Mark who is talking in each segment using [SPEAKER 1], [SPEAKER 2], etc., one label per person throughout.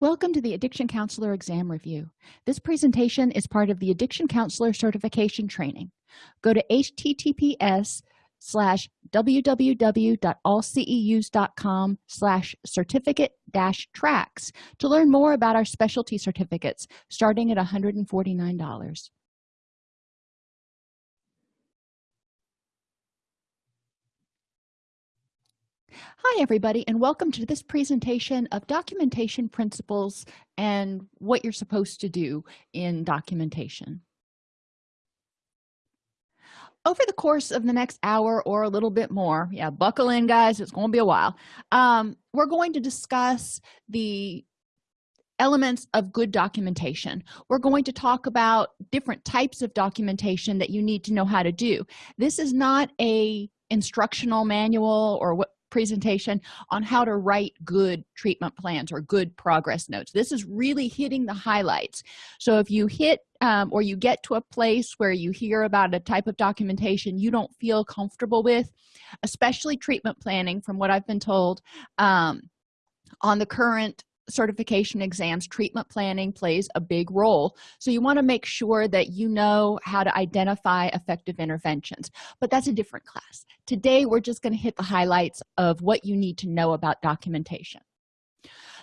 [SPEAKER 1] Welcome to the Addiction Counselor Exam Review. This presentation is part of the Addiction Counselor Certification Training. Go to https slash www.allceus.com slash certificate dash tracks to learn more about our specialty certificates starting at $149. Hi, everybody, and welcome to this presentation of documentation principles and what you're supposed to do in documentation. Over the course of the next hour or a little bit more, yeah, buckle in, guys, it's going to be a while, um, we're going to discuss the elements of good documentation we're going to talk about different types of documentation that you need to know how to do this is not a instructional manual or what presentation on how to write good treatment plans or good progress notes. This is really hitting the highlights. So if you hit um, or you get to a place where you hear about a type of documentation you don't feel comfortable with especially treatment planning from what i've been told um, on the current certification exams treatment planning plays a big role. So you want to make sure that you know how to identify effective interventions but that's a different class. Today we're just going to hit the highlights of what you need to know about documentation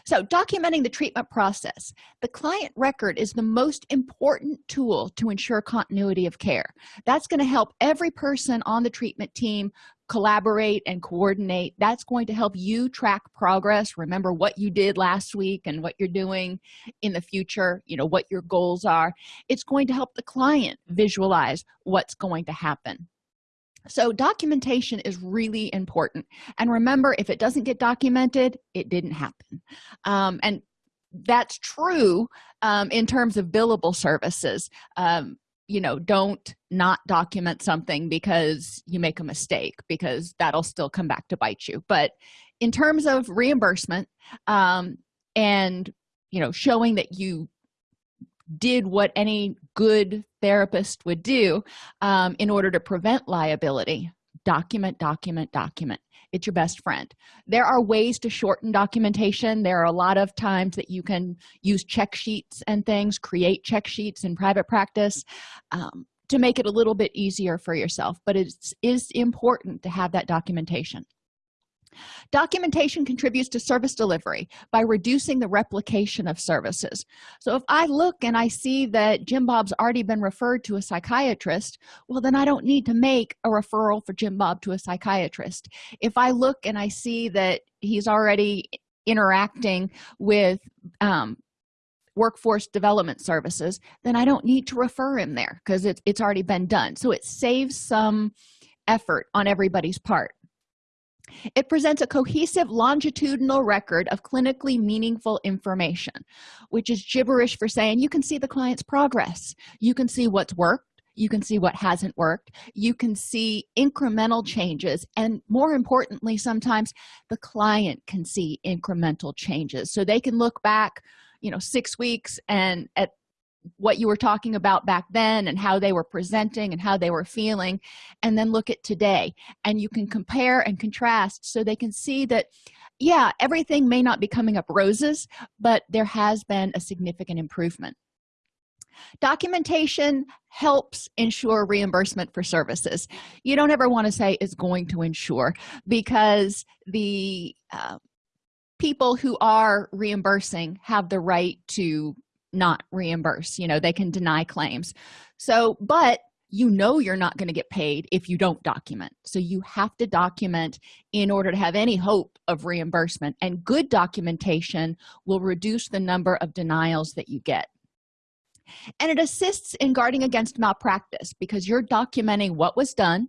[SPEAKER 1] so documenting the treatment process the client record is the most important tool to ensure continuity of care. That's going to help every person on the treatment team collaborate and coordinate. That's going to help you track progress remember what you did last week and what you're doing in the future you know what your goals are. It's going to help the client visualize what's going to happen so documentation is really important. And remember if it doesn't get documented it didn't happen. Um, and that's true um, in terms of billable services. Um, you know don't not document something because you make a mistake because that'll still come back to bite you. But in terms of reimbursement um, and you know showing that you did what any good therapist would do um, in order to prevent liability. Document document document. It's your best friend. There are ways to shorten documentation. There are a lot of times that you can use check sheets and things create check sheets in private practice um, to make it a little bit easier for yourself. But it is important to have that documentation documentation contributes to service delivery by reducing the replication of services. So if i look and i see that jim bob's already been referred to a psychiatrist well then i don't need to make a referral for jim bob to a psychiatrist. If i look and i see that he's already interacting with um, workforce development services then i don't need to refer him there because it's, it's already been done. So it saves some effort on everybody's part it presents a cohesive longitudinal record of clinically meaningful information which is gibberish for saying you can see the client's progress. You can see what's worked. You can see what hasn't worked. You can see incremental changes. And more importantly sometimes the client can see incremental changes. So they can look back you know six weeks and at what you were talking about back then and how they were presenting and how they were feeling and then look at today. And you can compare and contrast so they can see that yeah everything may not be coming up roses but there has been a significant improvement. Documentation helps ensure reimbursement for services. You don't ever want to say is going to ensure because the uh, people who are reimbursing have the right to not reimburse you know they can deny claims. So but you know you're not going to get paid if you don't document. So you have to document in order to have any hope of reimbursement and good documentation will reduce the number of denials that you get. And it assists in guarding against malpractice because you're documenting what was done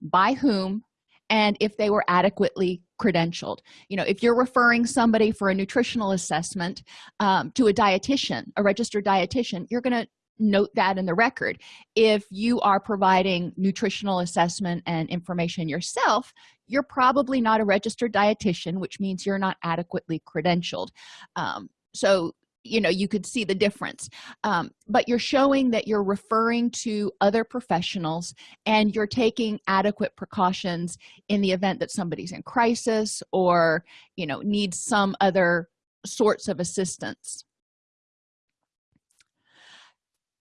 [SPEAKER 1] by whom and if they were adequately credentialed. You know if you're referring somebody for a nutritional assessment um, to a dietitian a registered dietitian you're going to note that in the record. If you are providing nutritional assessment and information yourself you're probably not a registered dietitian which means you're not adequately credentialed. Um, so you know you could see the difference. Um, but you're showing that you're referring to other professionals and you're taking adequate precautions in the event that somebody's in crisis or you know needs some other sorts of assistance.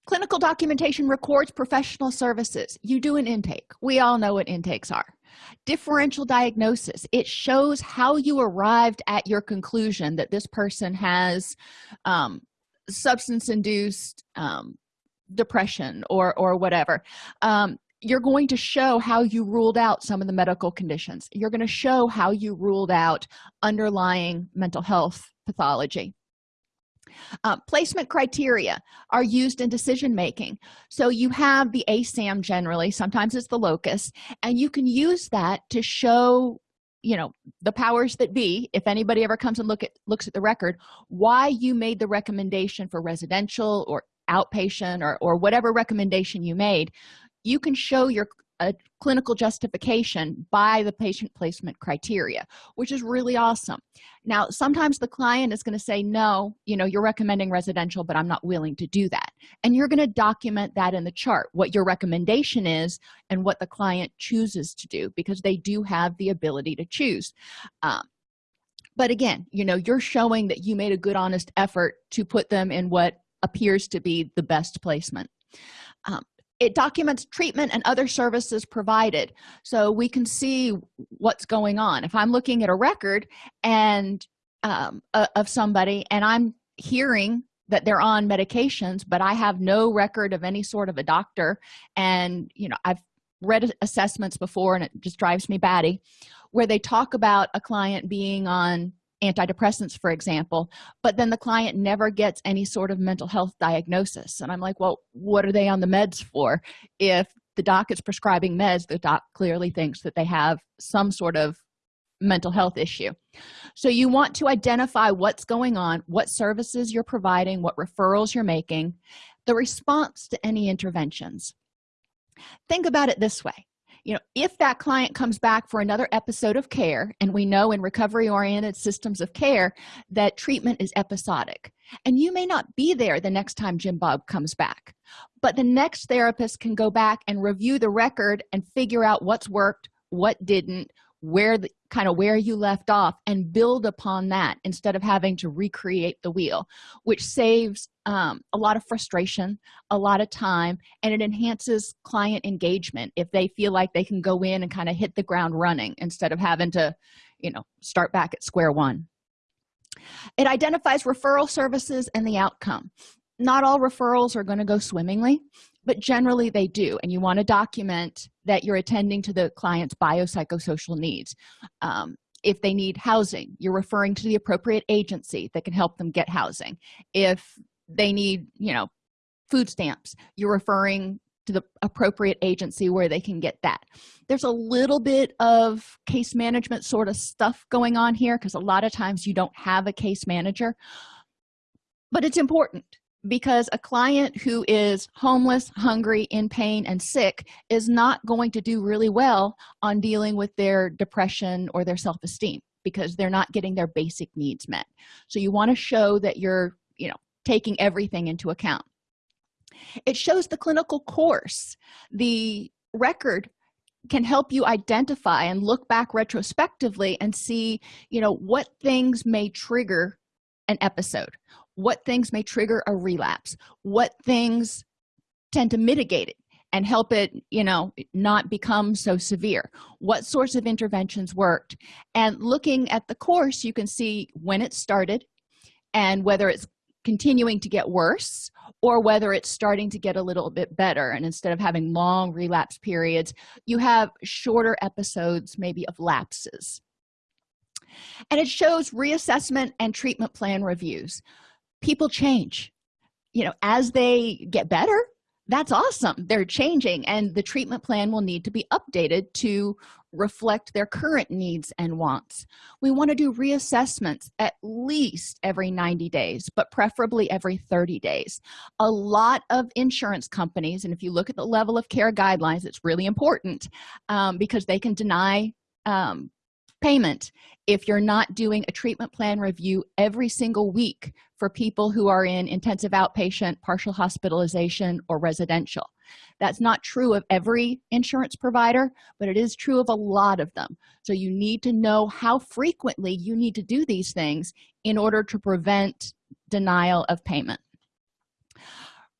[SPEAKER 1] Clinical documentation records professional services. You do an intake. We all know what intakes are differential diagnosis. It shows how you arrived at your conclusion that this person has um, substance-induced um, depression or or whatever. Um, you're going to show how you ruled out some of the medical conditions. You're going to show how you ruled out underlying mental health pathology uh, placement criteria are used in decision making so you have the asam generally sometimes it's the locus and you can use that to show you know the powers that be if anybody ever comes and look at looks at the record why you made the recommendation for residential or outpatient or, or whatever recommendation you made. You can show your a clinical justification by the patient placement criteria which is really awesome. Now sometimes the client is going to say no you know you're recommending residential but i'm not willing to do that. And you're going to document that in the chart what your recommendation is and what the client chooses to do because they do have the ability to choose. Um, but again you know you're showing that you made a good honest effort to put them in what appears to be the best placement. Um, it documents treatment and other services provided. So we can see what's going on. If i'm looking at a record and um, uh, of somebody and i'm hearing that they're on medications but i have no record of any sort of a doctor and you know i've read assessments before and it just drives me batty where they talk about a client being on antidepressants for example but then the client never gets any sort of mental health diagnosis. And i'm like well what are they on the meds for? If the doc is prescribing meds the doc clearly thinks that they have some sort of mental health issue. So you want to identify what's going on what services you're providing what referrals you're making the response to any interventions. Think about it this way you know if that client comes back for another episode of care and we know in recovery oriented systems of care that treatment is episodic and you may not be there the next time jim bob comes back but the next therapist can go back and review the record and figure out what's worked what didn't where the kind of where you left off and build upon that instead of having to recreate the wheel which saves um, a lot of frustration a lot of time and it enhances client engagement if they feel like they can go in and kind of hit the ground running instead of having to you know start back at square one. It identifies referral services and the outcome. Not all referrals are going to go swimmingly but generally they do and you want to document that you're attending to the client's biopsychosocial needs. Um, if they need housing you're referring to the appropriate agency that can help them get housing. If they need you know food stamps you're referring to the appropriate agency where they can get that. There's a little bit of case management sort of stuff going on here because a lot of times you don't have a case manager but it's important because a client who is homeless hungry in pain and sick is not going to do really well on dealing with their depression or their self-esteem because they're not getting their basic needs met. So you want to show that you're you know taking everything into account. It shows the clinical course. The record can help you identify and look back retrospectively and see you know what things may trigger an episode what things may trigger a relapse what things tend to mitigate it and help it you know not become so severe what sorts of interventions worked and looking at the course you can see when it started and whether it's continuing to get worse or whether it's starting to get a little bit better. And instead of having long relapse periods you have shorter episodes maybe of lapses. And it shows reassessment and treatment plan reviews people change. You know as they get better that's awesome. They're changing and the treatment plan will need to be updated to reflect their current needs and wants. We want to do reassessments at least every 90 days but preferably every 30 days. A lot of insurance companies and if you look at the level of care guidelines it's really important um, because they can deny um, payment if you're not doing a treatment plan review every single week for people who are in intensive outpatient partial hospitalization or residential. That's not true of every insurance provider but it is true of a lot of them. So you need to know how frequently you need to do these things in order to prevent denial of payment.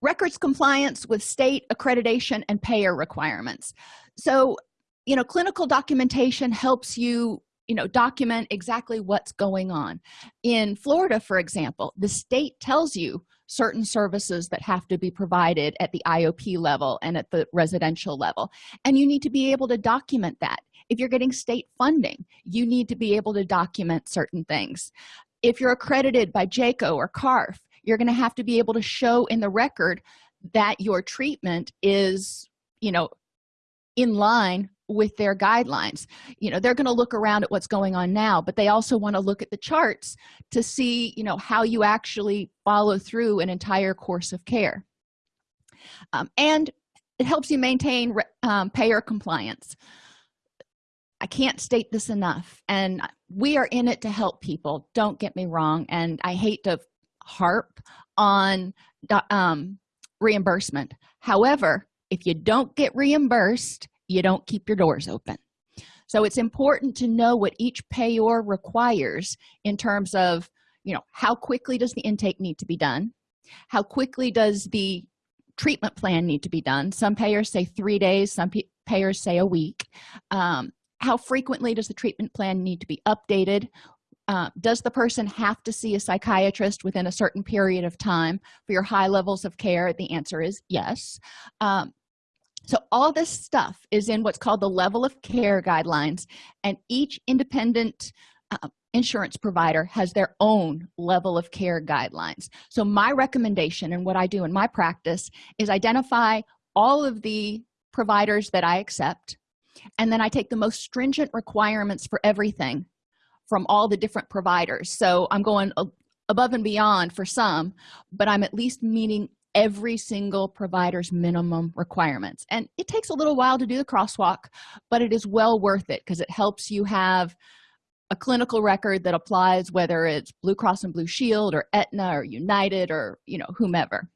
[SPEAKER 1] Records compliance with state accreditation and payer requirements. So you know clinical documentation helps you you know document exactly what's going on. In florida for example the state tells you certain services that have to be provided at the iop level and at the residential level and you need to be able to document that. If you're getting state funding you need to be able to document certain things. If you're accredited by JCAHO or carf you're going to have to be able to show in the record that your treatment is you know in line with their guidelines. You know they're going to look around at what's going on now but they also want to look at the charts to see you know how you actually follow through an entire course of care. Um, and it helps you maintain um, payer compliance. I can't state this enough and we are in it to help people don't get me wrong and i hate to harp on um, reimbursement. However if you don't get reimbursed you don't keep your doors open. So it's important to know what each payor requires in terms of you know how quickly does the intake need to be done? How quickly does the treatment plan need to be done? Some payers say three days some payers say a week. Um, how frequently does the treatment plan need to be updated? Uh, does the person have to see a psychiatrist within a certain period of time for your high levels of care? The answer is yes. Um, so all this stuff is in what's called the level of care guidelines and each independent uh, insurance provider has their own level of care guidelines. So my recommendation and what i do in my practice is identify all of the providers that i accept and then i take the most stringent requirements for everything from all the different providers. So i'm going above and beyond for some but i'm at least meeting every single provider's minimum requirements. And it takes a little while to do the crosswalk but it is well worth it because it helps you have a clinical record that applies whether it's blue cross and blue shield or Aetna or united or you know whomever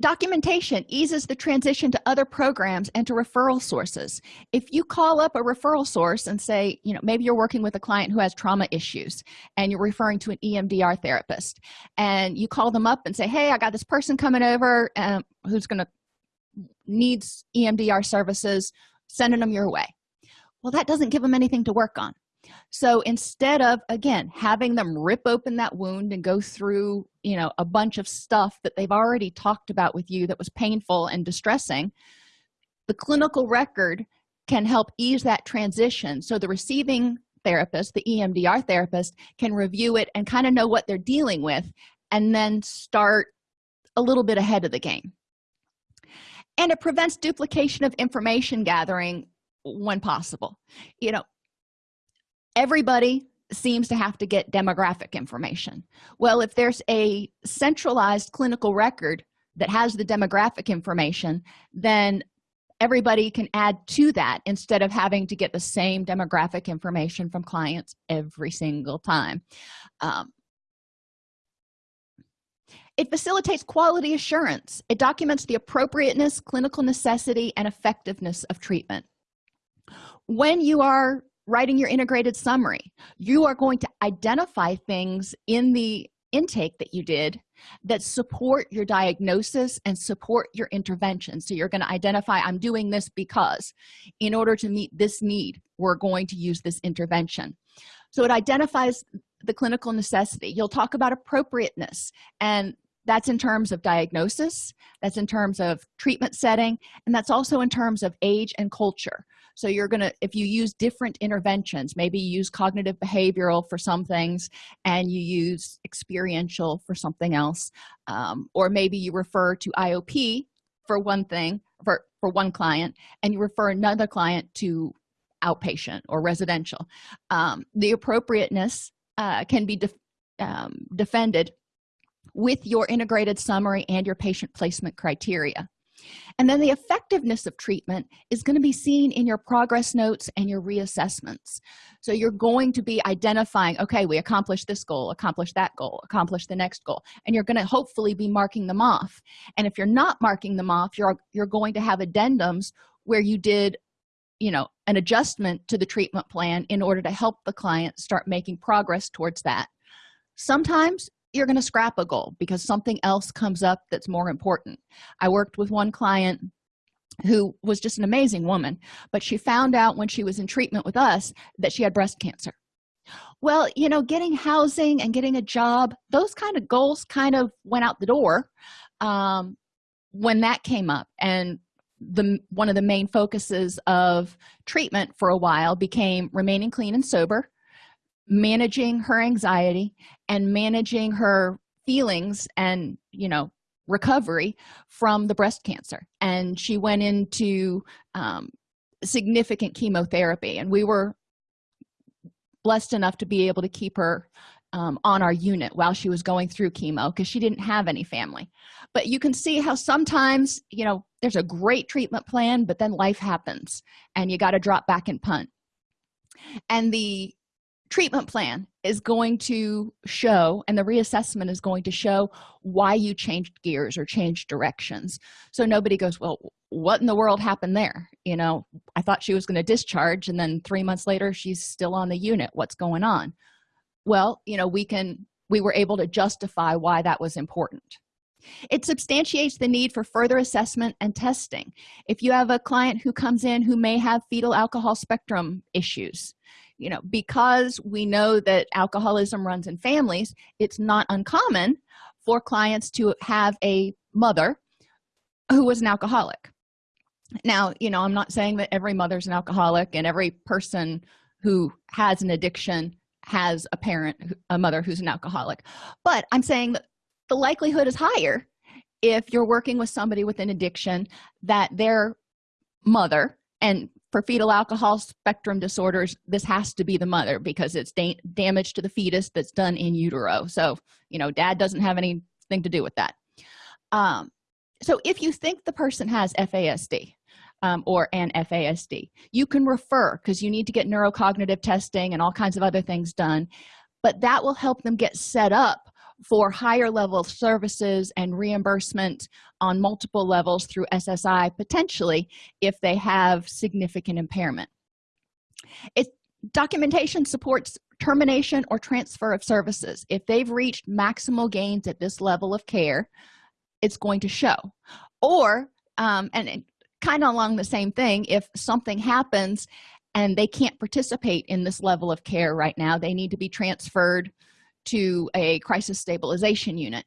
[SPEAKER 1] documentation eases the transition to other programs and to referral sources. If you call up a referral source and say you know maybe you're working with a client who has trauma issues and you're referring to an emdr therapist and you call them up and say hey i got this person coming over um, who's gonna needs emdr services. Sending them your way. Well that doesn't give them anything to work on so instead of again having them rip open that wound and go through you know a bunch of stuff that they've already talked about with you that was painful and distressing the clinical record can help ease that transition. So the receiving therapist the emdr therapist can review it and kind of know what they're dealing with and then start a little bit ahead of the game. And it prevents duplication of information gathering when possible. You know everybody seems to have to get demographic information. Well if there's a centralized clinical record that has the demographic information then everybody can add to that instead of having to get the same demographic information from clients every single time. Um, it facilitates quality assurance. It documents the appropriateness clinical necessity and effectiveness of treatment. When you are writing your integrated summary. You are going to identify things in the intake that you did that support your diagnosis and support your intervention. So you're going to identify i'm doing this because. In order to meet this need we're going to use this intervention. So it identifies the clinical necessity. You'll talk about appropriateness and that's in terms of diagnosis that's in terms of treatment setting and that's also in terms of age and culture so you're gonna if you use different interventions maybe you use cognitive behavioral for some things and you use experiential for something else um, or maybe you refer to iop for one thing for for one client and you refer another client to outpatient or residential. Um, the appropriateness uh, can be def um, defended with your integrated summary and your patient placement criteria and then the effectiveness of treatment is going to be seen in your progress notes and your reassessments. So you're going to be identifying okay we accomplished this goal accomplished that goal accomplished the next goal. And you're going to hopefully be marking them off. And if you're not marking them off you're you're going to have addendums where you did you know an adjustment to the treatment plan in order to help the client start making progress towards that. Sometimes you're going to scrap a goal because something else comes up that's more important. I worked with one client who was just an amazing woman but she found out when she was in treatment with us that she had breast cancer. Well you know getting housing and getting a job those kind of goals kind of went out the door um, when that came up. And the one of the main focuses of treatment for a while became remaining clean and sober managing her anxiety and managing her feelings and you know recovery from the breast cancer. And she went into um, significant chemotherapy and we were blessed enough to be able to keep her um, on our unit while she was going through chemo because she didn't have any family. But you can see how sometimes you know there's a great treatment plan but then life happens and you got to drop back and punt. And the treatment plan is going to show and the reassessment is going to show why you changed gears or changed directions. So nobody goes well what in the world happened there? You know i thought she was going to discharge and then three months later she's still on the unit. What's going on? Well you know we can we were able to justify why that was important. It substantiates the need for further assessment and testing. If you have a client who comes in who may have fetal alcohol spectrum issues you know because we know that alcoholism runs in families it's not uncommon for clients to have a mother who was an alcoholic. Now you know i'm not saying that every mother's an alcoholic and every person who has an addiction has a parent a mother who's an alcoholic but i'm saying that the likelihood is higher if you're working with somebody with an addiction that their mother and for fetal alcohol spectrum disorders this has to be the mother because it's da damage to the fetus that's done in utero. So you know dad doesn't have anything to do with that. Um, so if you think the person has fasd um, or an fasd you can refer because you need to get neurocognitive testing and all kinds of other things done but that will help them get set up for higher level services and reimbursement on multiple levels through ssi potentially if they have significant impairment. It documentation supports termination or transfer of services. If they've reached maximal gains at this level of care it's going to show. Or um, and, and kind of along the same thing if something happens and they can't participate in this level of care right now they need to be transferred to a crisis stabilization unit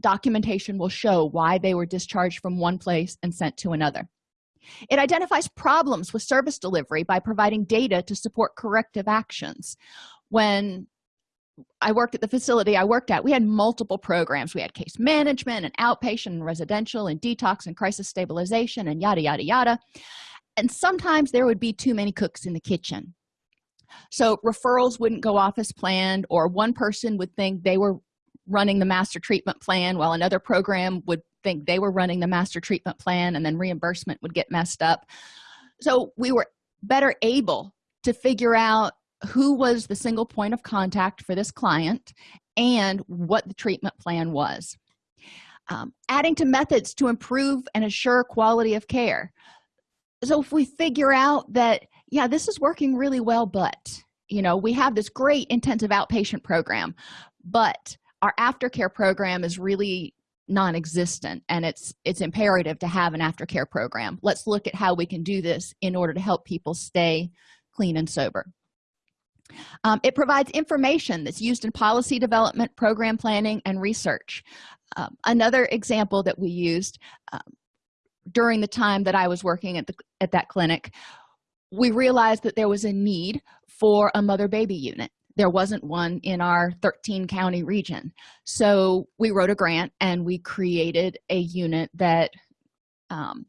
[SPEAKER 1] documentation will show why they were discharged from one place and sent to another. It identifies problems with service delivery by providing data to support corrective actions. When i worked at the facility i worked at we had multiple programs. We had case management and outpatient and residential and detox and crisis stabilization and yada yada yada. And sometimes there would be too many cooks in the kitchen so referrals wouldn't go off as planned or one person would think they were running the master treatment plan while another program would think they were running the master treatment plan and then reimbursement would get messed up. So we were better able to figure out who was the single point of contact for this client and what the treatment plan was. Um, adding to methods to improve and assure quality of care. So if we figure out that yeah this is working really well but you know we have this great intensive outpatient program but our aftercare program is really non-existent and it's it's imperative to have an aftercare program. Let's look at how we can do this in order to help people stay clean and sober. Um, it provides information that's used in policy development program planning and research. Um, another example that we used um, during the time that i was working at the at that clinic we realized that there was a need for a mother baby unit. There wasn't one in our 13 county region. So we wrote a grant and we created a unit that um,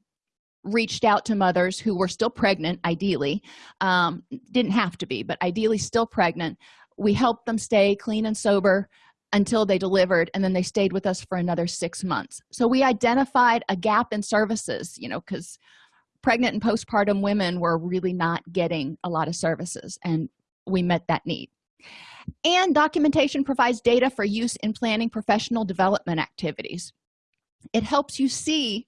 [SPEAKER 1] reached out to mothers who were still pregnant ideally um, didn't have to be but ideally still pregnant. We helped them stay clean and sober until they delivered and then they stayed with us for another six months. So we identified a gap in services you know because pregnant and postpartum women were really not getting a lot of services and we met that need. And documentation provides data for use in planning professional development activities. It helps you see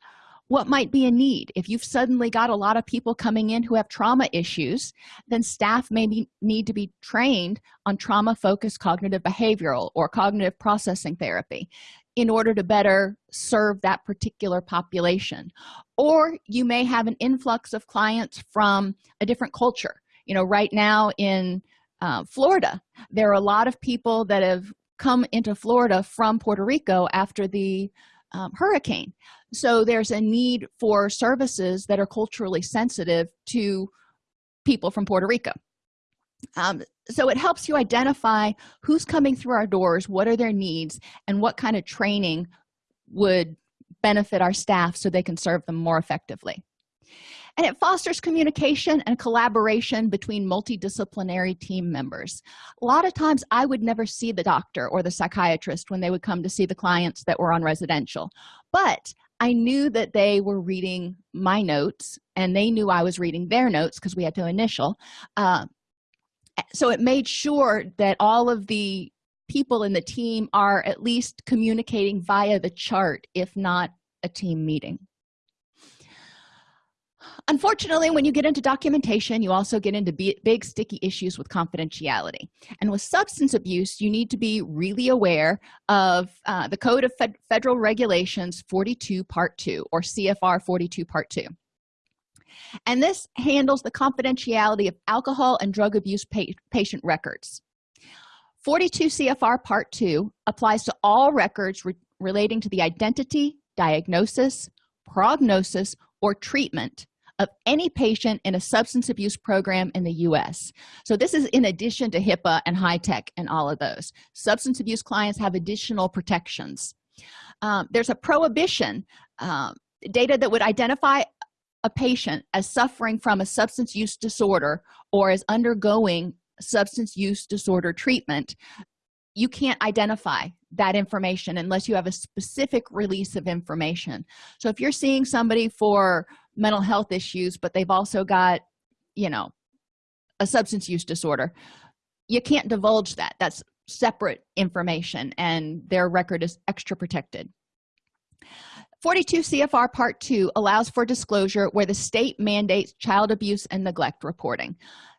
[SPEAKER 1] what might be a need. If you've suddenly got a lot of people coming in who have trauma issues then staff may be, need to be trained on trauma focused cognitive behavioral or cognitive processing therapy in order to better serve that particular population. Or you may have an influx of clients from a different culture. You know right now in uh, florida there are a lot of people that have come into florida from puerto rico after the um, hurricane so there's a need for services that are culturally sensitive to people from puerto rico. Um, so it helps you identify who's coming through our doors what are their needs and what kind of training would benefit our staff so they can serve them more effectively. And it fosters communication and collaboration between multidisciplinary team members. A lot of times i would never see the doctor or the psychiatrist when they would come to see the clients that were on residential. But i knew that they were reading my notes and they knew i was reading their notes because we had to initial uh, so it made sure that all of the people in the team are at least communicating via the chart if not a team meeting unfortunately when you get into documentation you also get into big sticky issues with confidentiality. And with substance abuse you need to be really aware of uh, the code of Fed federal regulations 42 part 2 or cfr 42 part 2 and this handles the confidentiality of alcohol and drug abuse pa patient records. 42 cfr part 2 applies to all records re relating to the identity diagnosis prognosis or treatment of any patient in a substance abuse program in the u.s so this is in addition to hipaa and HITECH and all of those. Substance abuse clients have additional protections. Um, there's a prohibition um, data that would identify a patient as suffering from a substance use disorder or as undergoing substance use disorder treatment. You can't identify that information unless you have a specific release of information. So if you're seeing somebody for mental health issues but they've also got you know a substance use disorder. You can't divulge that. That's separate information and their record is extra protected. 42 cfr part 2 allows for disclosure where the state mandates child abuse and neglect reporting.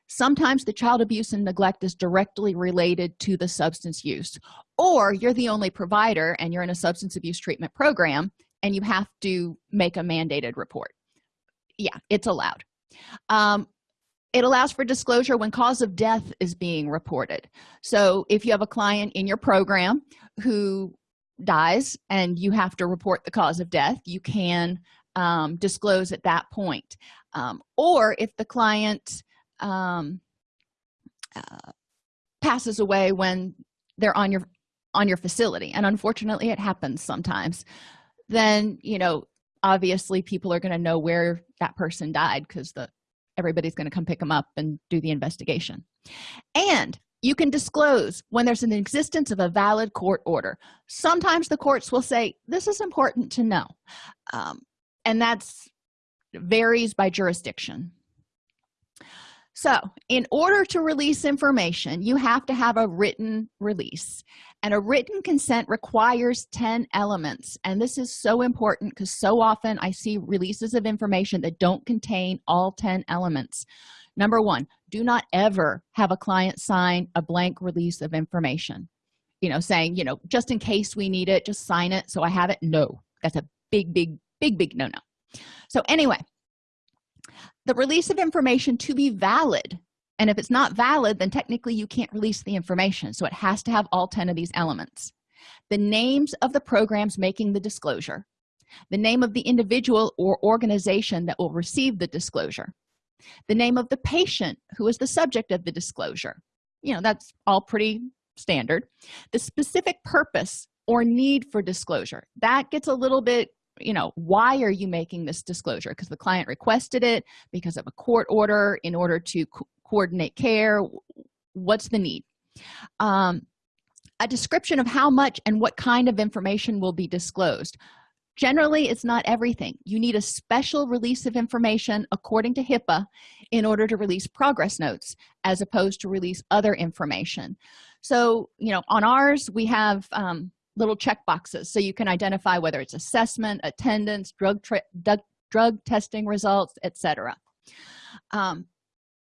[SPEAKER 1] Sometimes the child abuse and neglect is directly related to the substance use or you're the only provider and you're in a substance abuse treatment program and you have to make a mandated report yeah it's allowed. Um, it allows for disclosure when cause of death is being reported. So if you have a client in your program who dies and you have to report the cause of death you can um, disclose at that point. Um, or if the client um, uh, passes away when they're on your on your facility and unfortunately it happens sometimes then you know obviously people are going to know where that person died because the everybody's going to come pick them up and do the investigation. And you can disclose when there's an existence of a valid court order. Sometimes the courts will say this is important to know. Um, and that's varies by jurisdiction. So in order to release information you have to have a written release and a written consent requires 10 elements. And this is so important because so often i see releases of information that don't contain all 10 elements. Number one do not ever have a client sign a blank release of information. You know saying you know just in case we need it just sign it. So i have it no. That's a big big big big no no so anyway the release of information to be valid and if it's not valid then technically you can't release the information. So it has to have all 10 of these elements. The names of the programs making the disclosure. The name of the individual or organization that will receive the disclosure. The name of the patient who is the subject of the disclosure. You know that's all pretty standard. The specific purpose or need for disclosure. That gets a little bit you know why are you making this disclosure? Because the client requested it because of a court order in order to coordinate care what's the need? Um, a description of how much and what kind of information will be disclosed. Generally it's not everything. You need a special release of information according to hipaa in order to release progress notes as opposed to release other information. So you know on ours we have um, little check boxes so you can identify whether it's assessment attendance drug drug testing results etc um,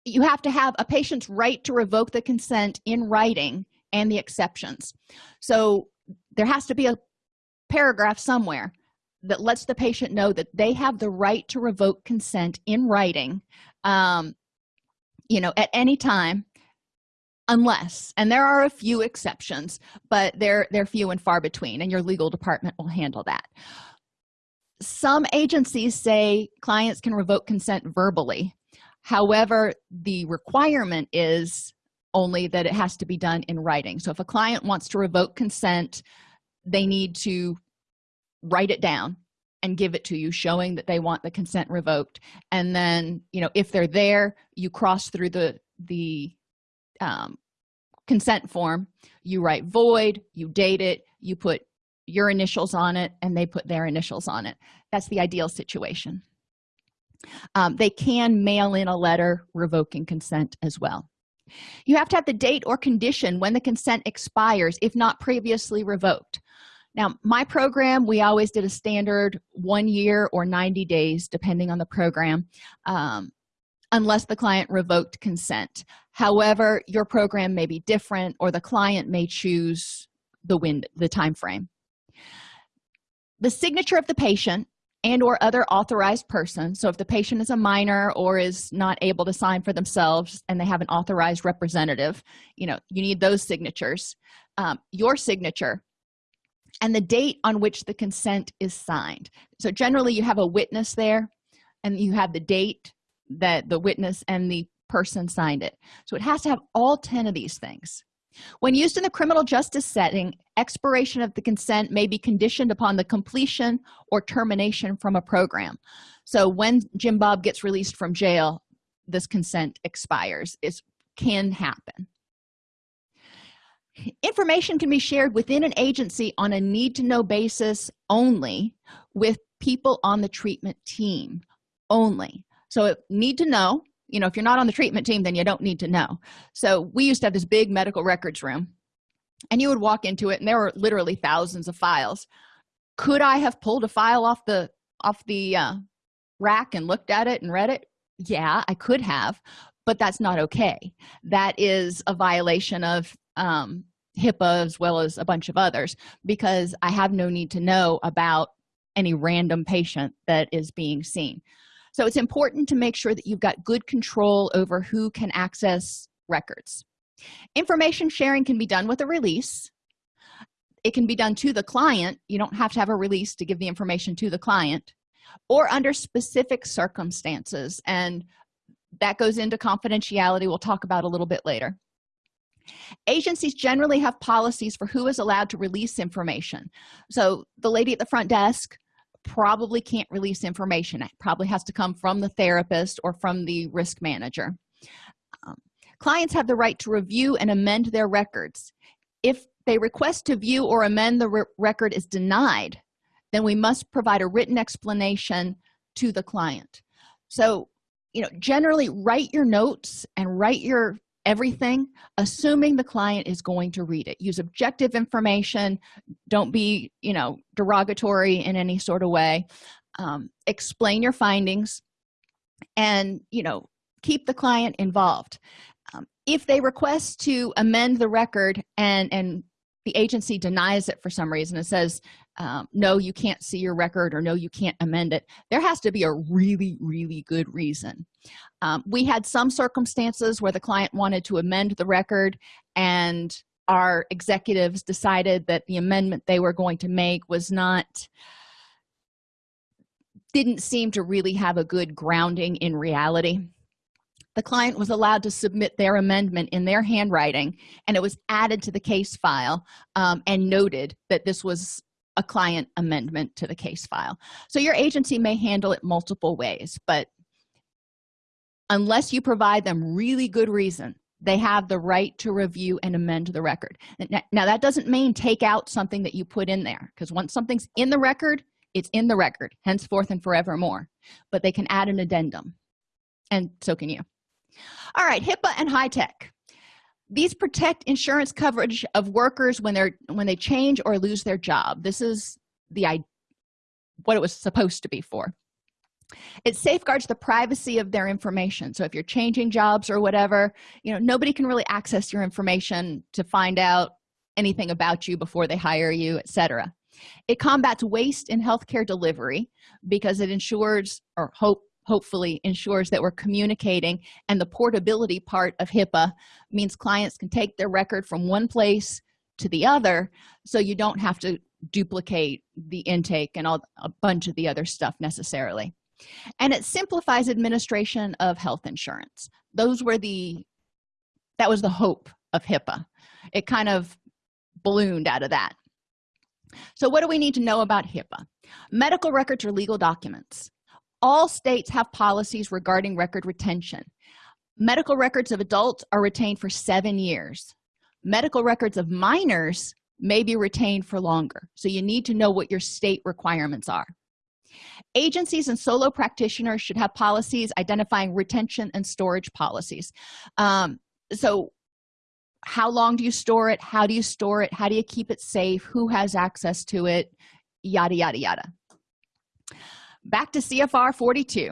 [SPEAKER 1] you have to have a patient's right to revoke the consent in writing and the exceptions. So there has to be a paragraph somewhere that lets the patient know that they have the right to revoke consent in writing um, you know at any time unless and there are a few exceptions but they're they're few and far between and your legal department will handle that. Some agencies say clients can revoke consent verbally however the requirement is only that it has to be done in writing. So if a client wants to revoke consent they need to write it down and give it to you showing that they want the consent revoked. And then you know if they're there you cross through the the um, consent form. You write void you date it you put your initials on it and they put their initials on it. That's the ideal situation um, they can mail in a letter revoking consent as well. You have to have the date or condition when the consent expires if not previously revoked. Now my program we always did a standard one year or 90 days depending on the program um, unless the client revoked consent. However your program may be different or the client may choose the wind the time frame the signature of the patient and or other authorized person. So if the patient is a minor or is not able to sign for themselves and they have an authorized representative you know you need those signatures um, your signature and the date on which the consent is signed. So generally you have a witness there and you have the date that the witness and the person signed it. So it has to have all 10 of these things when used in the criminal justice setting expiration of the consent may be conditioned upon the completion or termination from a program. So when jim bob gets released from jail this consent expires. It can happen. Information can be shared within an agency on a need-to-know basis only with people on the treatment team only. So need to know you know if you're not on the treatment team then you don't need to know. So we used to have this big medical records room and you would walk into it and there were literally thousands of files. Could i have pulled a file off the off the uh, rack and looked at it and read it? Yeah i could have but that's not okay. That is a violation of um, hipaa as well as a bunch of others because i have no need to know about any random patient that is being seen so it's important to make sure that you've got good control over who can access records. Information sharing can be done with a release. It can be done to the client. You don't have to have a release to give the information to the client or under specific circumstances. And that goes into confidentiality we'll talk about a little bit later. Agencies generally have policies for who is allowed to release information. So the lady at the front desk probably can't release information. It probably has to come from the therapist or from the risk manager. Um, clients have the right to review and amend their records. If they request to view or amend the re record is denied then we must provide a written explanation to the client. So you know generally write your notes and write your everything assuming the client is going to read it. Use objective information. Don't be you know derogatory in any sort of way. Um, explain your findings and you know keep the client involved. Um, if they request to amend the record and and the agency denies it for some reason and says um, no you can't see your record or no you can't amend it. There has to be a really really good reason. Um, we had some circumstances where the client wanted to amend the record and our executives decided that the amendment they were going to make was not didn't seem to really have a good grounding in reality. The client was allowed to submit their amendment in their handwriting and it was added to the case file um, and noted that this was a client amendment to the case file. So your agency may handle it multiple ways but unless you provide them really good reason they have the right to review and amend the record. Now that doesn't mean take out something that you put in there because once something's in the record it's in the record henceforth and forevermore. But they can add an addendum and so can you. All right hipaa and HITECH these protect insurance coverage of workers when they're when they change or lose their job. This is the what it was supposed to be for. It safeguards the privacy of their information. So if you're changing jobs or whatever you know nobody can really access your information to find out anything about you before they hire you etc it combats waste in healthcare delivery because it ensures or hope hopefully ensures that we're communicating and the portability part of hipaa means clients can take their record from one place to the other so you don't have to duplicate the intake and all a bunch of the other stuff necessarily. And it simplifies administration of health insurance. Those were the that was the hope of hipaa. It kind of ballooned out of that. So what do we need to know about hipaa? Medical records are legal documents all states have policies regarding record retention. Medical records of adults are retained for seven years. Medical records of minors may be retained for longer. So you need to know what your state requirements are. Agencies and solo practitioners should have policies identifying retention and storage policies. Um, so how long do you store it? How do you store it? How do you keep it safe? Who has access to it? Yada yada yada back to cfr 42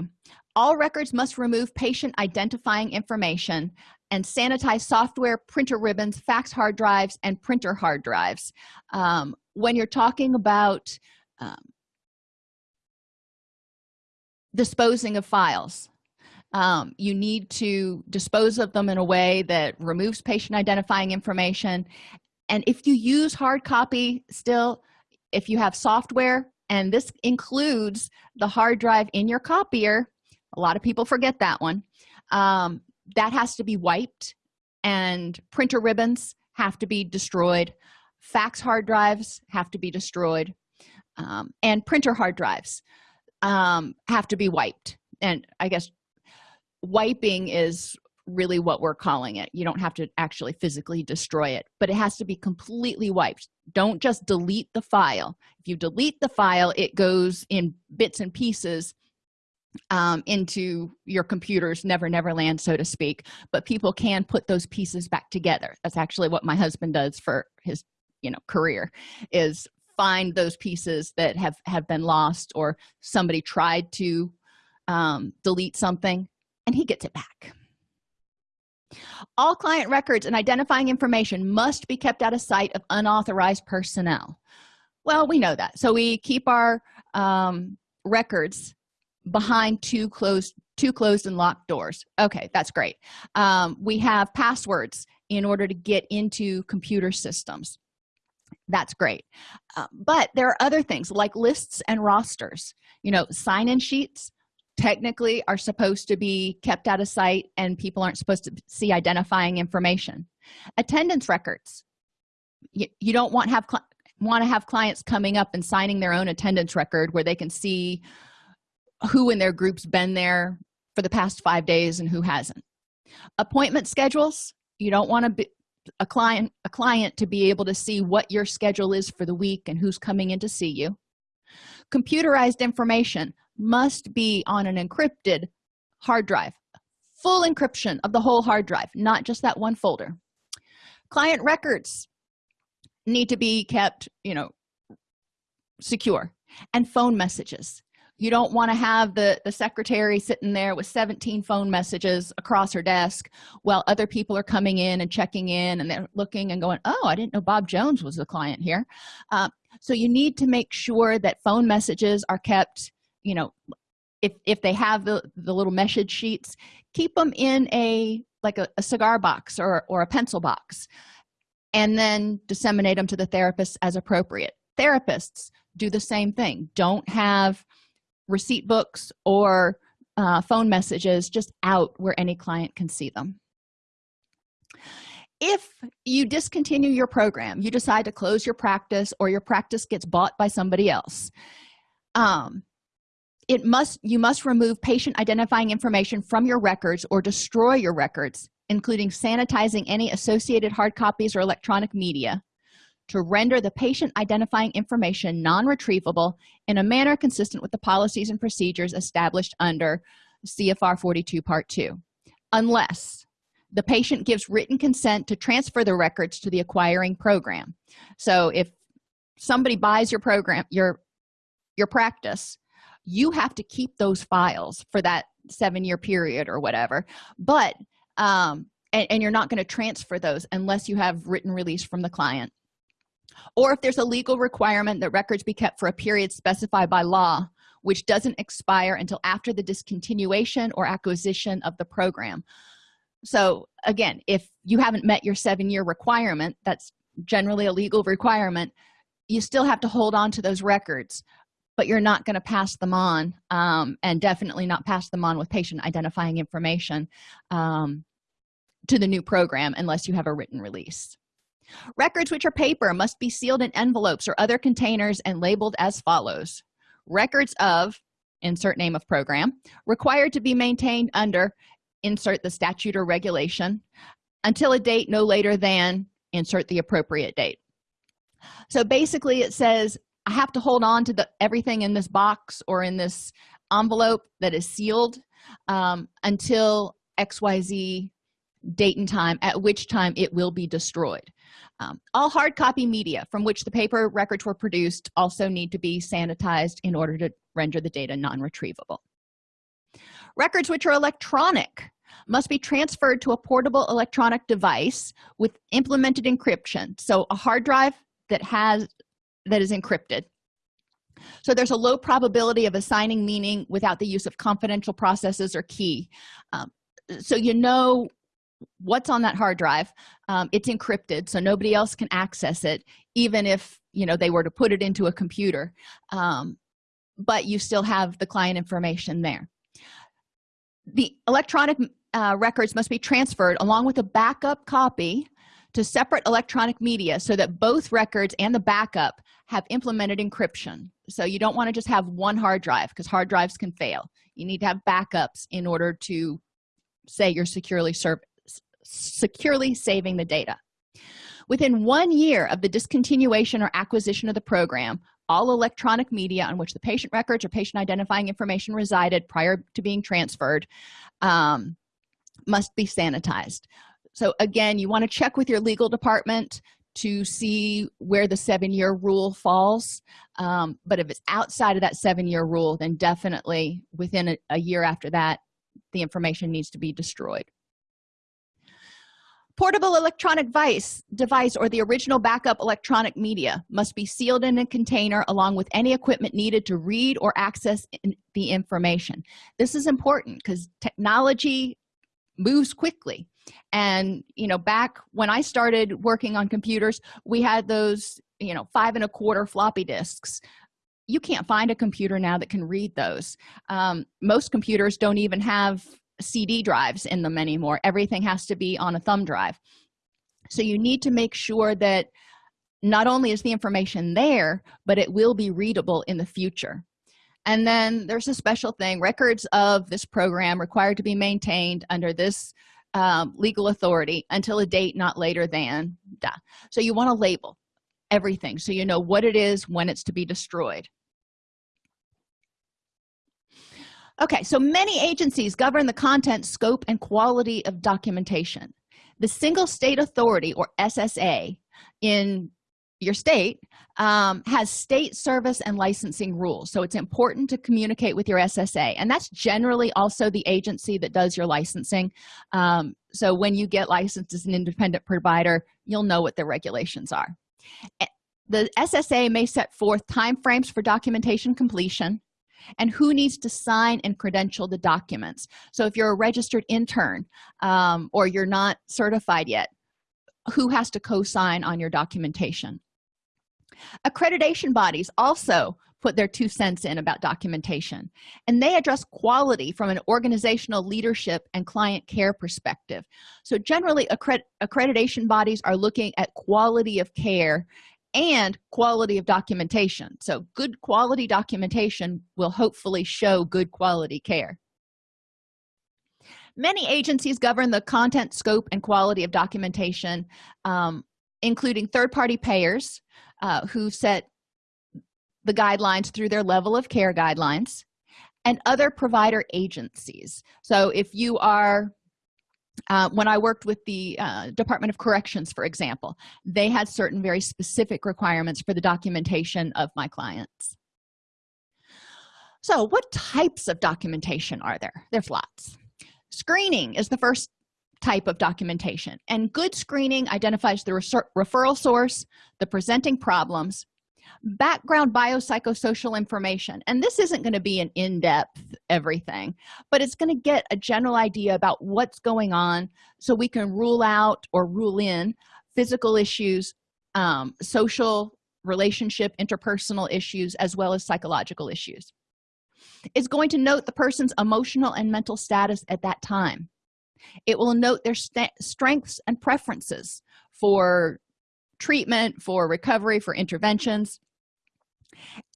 [SPEAKER 1] all records must remove patient identifying information and sanitize software printer ribbons fax hard drives and printer hard drives. Um, when you're talking about um, disposing of files um, you need to dispose of them in a way that removes patient identifying information. And if you use hard copy still if you have software and this includes the hard drive in your copier. A lot of people forget that one. Um, that has to be wiped and printer ribbons have to be destroyed. Fax hard drives have to be destroyed. Um, and printer hard drives um, have to be wiped. And i guess wiping is really what we're calling it. You don't have to actually physically destroy it but it has to be completely wiped. Don't just delete the file. If you delete the file it goes in bits and pieces um, into your computer's never never land so to speak. But people can put those pieces back together. That's actually what my husband does for his you know career is find those pieces that have have been lost or somebody tried to um, delete something and he gets it back all client records and identifying information must be kept out of sight of unauthorized personnel. Well we know that. So we keep our um, records behind two closed two closed and locked doors. Okay that's great. Um, we have passwords in order to get into computer systems. That's great. Uh, but there are other things like lists and rosters you know sign-in sheets technically are supposed to be kept out of sight and people aren't supposed to see identifying information. Attendance records. You, you don't want have want to have clients coming up and signing their own attendance record where they can see who in their group's been there for the past five days and who hasn't. Appointment schedules. You don't want to be a client a client to be able to see what your schedule is for the week and who's coming in to see you. Computerized information must be on an encrypted hard drive full encryption of the whole hard drive not just that one folder. Client records need to be kept you know secure and phone messages. You don't want to have the the secretary sitting there with 17 phone messages across her desk while other people are coming in and checking in and they're looking and going oh i didn't know bob jones was a client here. Uh, so you need to make sure that phone messages are kept you know if if they have the the little message sheets keep them in a like a, a cigar box or or a pencil box and then disseminate them to the therapist as appropriate. Therapists do the same thing. Don't have receipt books or uh, phone messages just out where any client can see them. If you discontinue your program you decide to close your practice or your practice gets bought by somebody else um, it must you must remove patient identifying information from your records or destroy your records including sanitizing any associated hard copies or electronic media to render the patient identifying information non-retrievable in a manner consistent with the policies and procedures established under cfr 42 part 2 unless the patient gives written consent to transfer the records to the acquiring program. So if somebody buys your program your your practice you have to keep those files for that seven year period or whatever. But um and, and you're not going to transfer those unless you have written release from the client. Or if there's a legal requirement that records be kept for a period specified by law which doesn't expire until after the discontinuation or acquisition of the program. So again if you haven't met your seven-year requirement that's generally a legal requirement you still have to hold on to those records but you're not going to pass them on um, and definitely not pass them on with patient identifying information um, to the new program unless you have a written release. Records which are paper must be sealed in envelopes or other containers and labeled as follows. Records of insert name of program required to be maintained under insert the statute or regulation until a date no later than insert the appropriate date. So basically it says i have to hold on to the everything in this box or in this envelope that is sealed um, until xyz date and time at which time it will be destroyed. Um, all hard copy media from which the paper records were produced also need to be sanitized in order to render the data non-retrievable. Records which are electronic must be transferred to a portable electronic device with implemented encryption. So a hard drive that has that is encrypted. So there's a low probability of assigning meaning without the use of confidential processes or key. Um, so you know what's on that hard drive. Um, it's encrypted so nobody else can access it even if you know they were to put it into a computer. Um, but you still have the client information there. The electronic uh, records must be transferred along with a backup copy to separate electronic media so that both records and the backup have implemented encryption. So you don't want to just have one hard drive because hard drives can fail. You need to have backups in order to say you're securely securely saving the data. Within one year of the discontinuation or acquisition of the program all electronic media on which the patient records or patient identifying information resided prior to being transferred um, must be sanitized so again you want to check with your legal department to see where the seven-year rule falls. Um, but if it's outside of that seven-year rule then definitely within a, a year after that the information needs to be destroyed. Portable electronic device device or the original backup electronic media must be sealed in a container along with any equipment needed to read or access in the information. This is important because technology moves quickly and you know back when i started working on computers we had those you know five and a quarter floppy disks. You can't find a computer now that can read those. Um, most computers don't even have cd drives in them anymore. Everything has to be on a thumb drive. So you need to make sure that not only is the information there but it will be readable in the future. And then there's a special thing. Records of this program required to be maintained under this um, legal authority until a date not later than so you want to label everything so you know what it is when it's to be destroyed. Okay so many agencies govern the content scope and quality of documentation. The single state authority or ssa in your state um, has state service and licensing rules. So it's important to communicate with your ssa and that's generally also the agency that does your licensing. Um, so when you get licensed as an independent provider you'll know what the regulations are. The ssa may set forth time frames for documentation completion and who needs to sign and credential the documents. So if you're a registered intern um, or you're not certified yet who has to co-sign on your documentation accreditation bodies also put their two cents in about documentation and they address quality from an organizational leadership and client care perspective. So generally accred accreditation bodies are looking at quality of care and quality of documentation. So good quality documentation will hopefully show good quality care. Many agencies govern the content scope and quality of documentation um, including third-party payers uh, who set the guidelines through their level of care guidelines and other provider agencies. So if you are uh, when i worked with the uh, department of corrections for example they had certain very specific requirements for the documentation of my clients. So what types of documentation are there? There's lots. Screening is the first type of documentation. And good screening identifies the referral source the presenting problems background biopsychosocial information. And this isn't going to be an in-depth everything but it's going to get a general idea about what's going on so we can rule out or rule in physical issues um, social relationship interpersonal issues as well as psychological issues. It's going to note the person's emotional and mental status at that time it will note their strengths and preferences for treatment for recovery for interventions.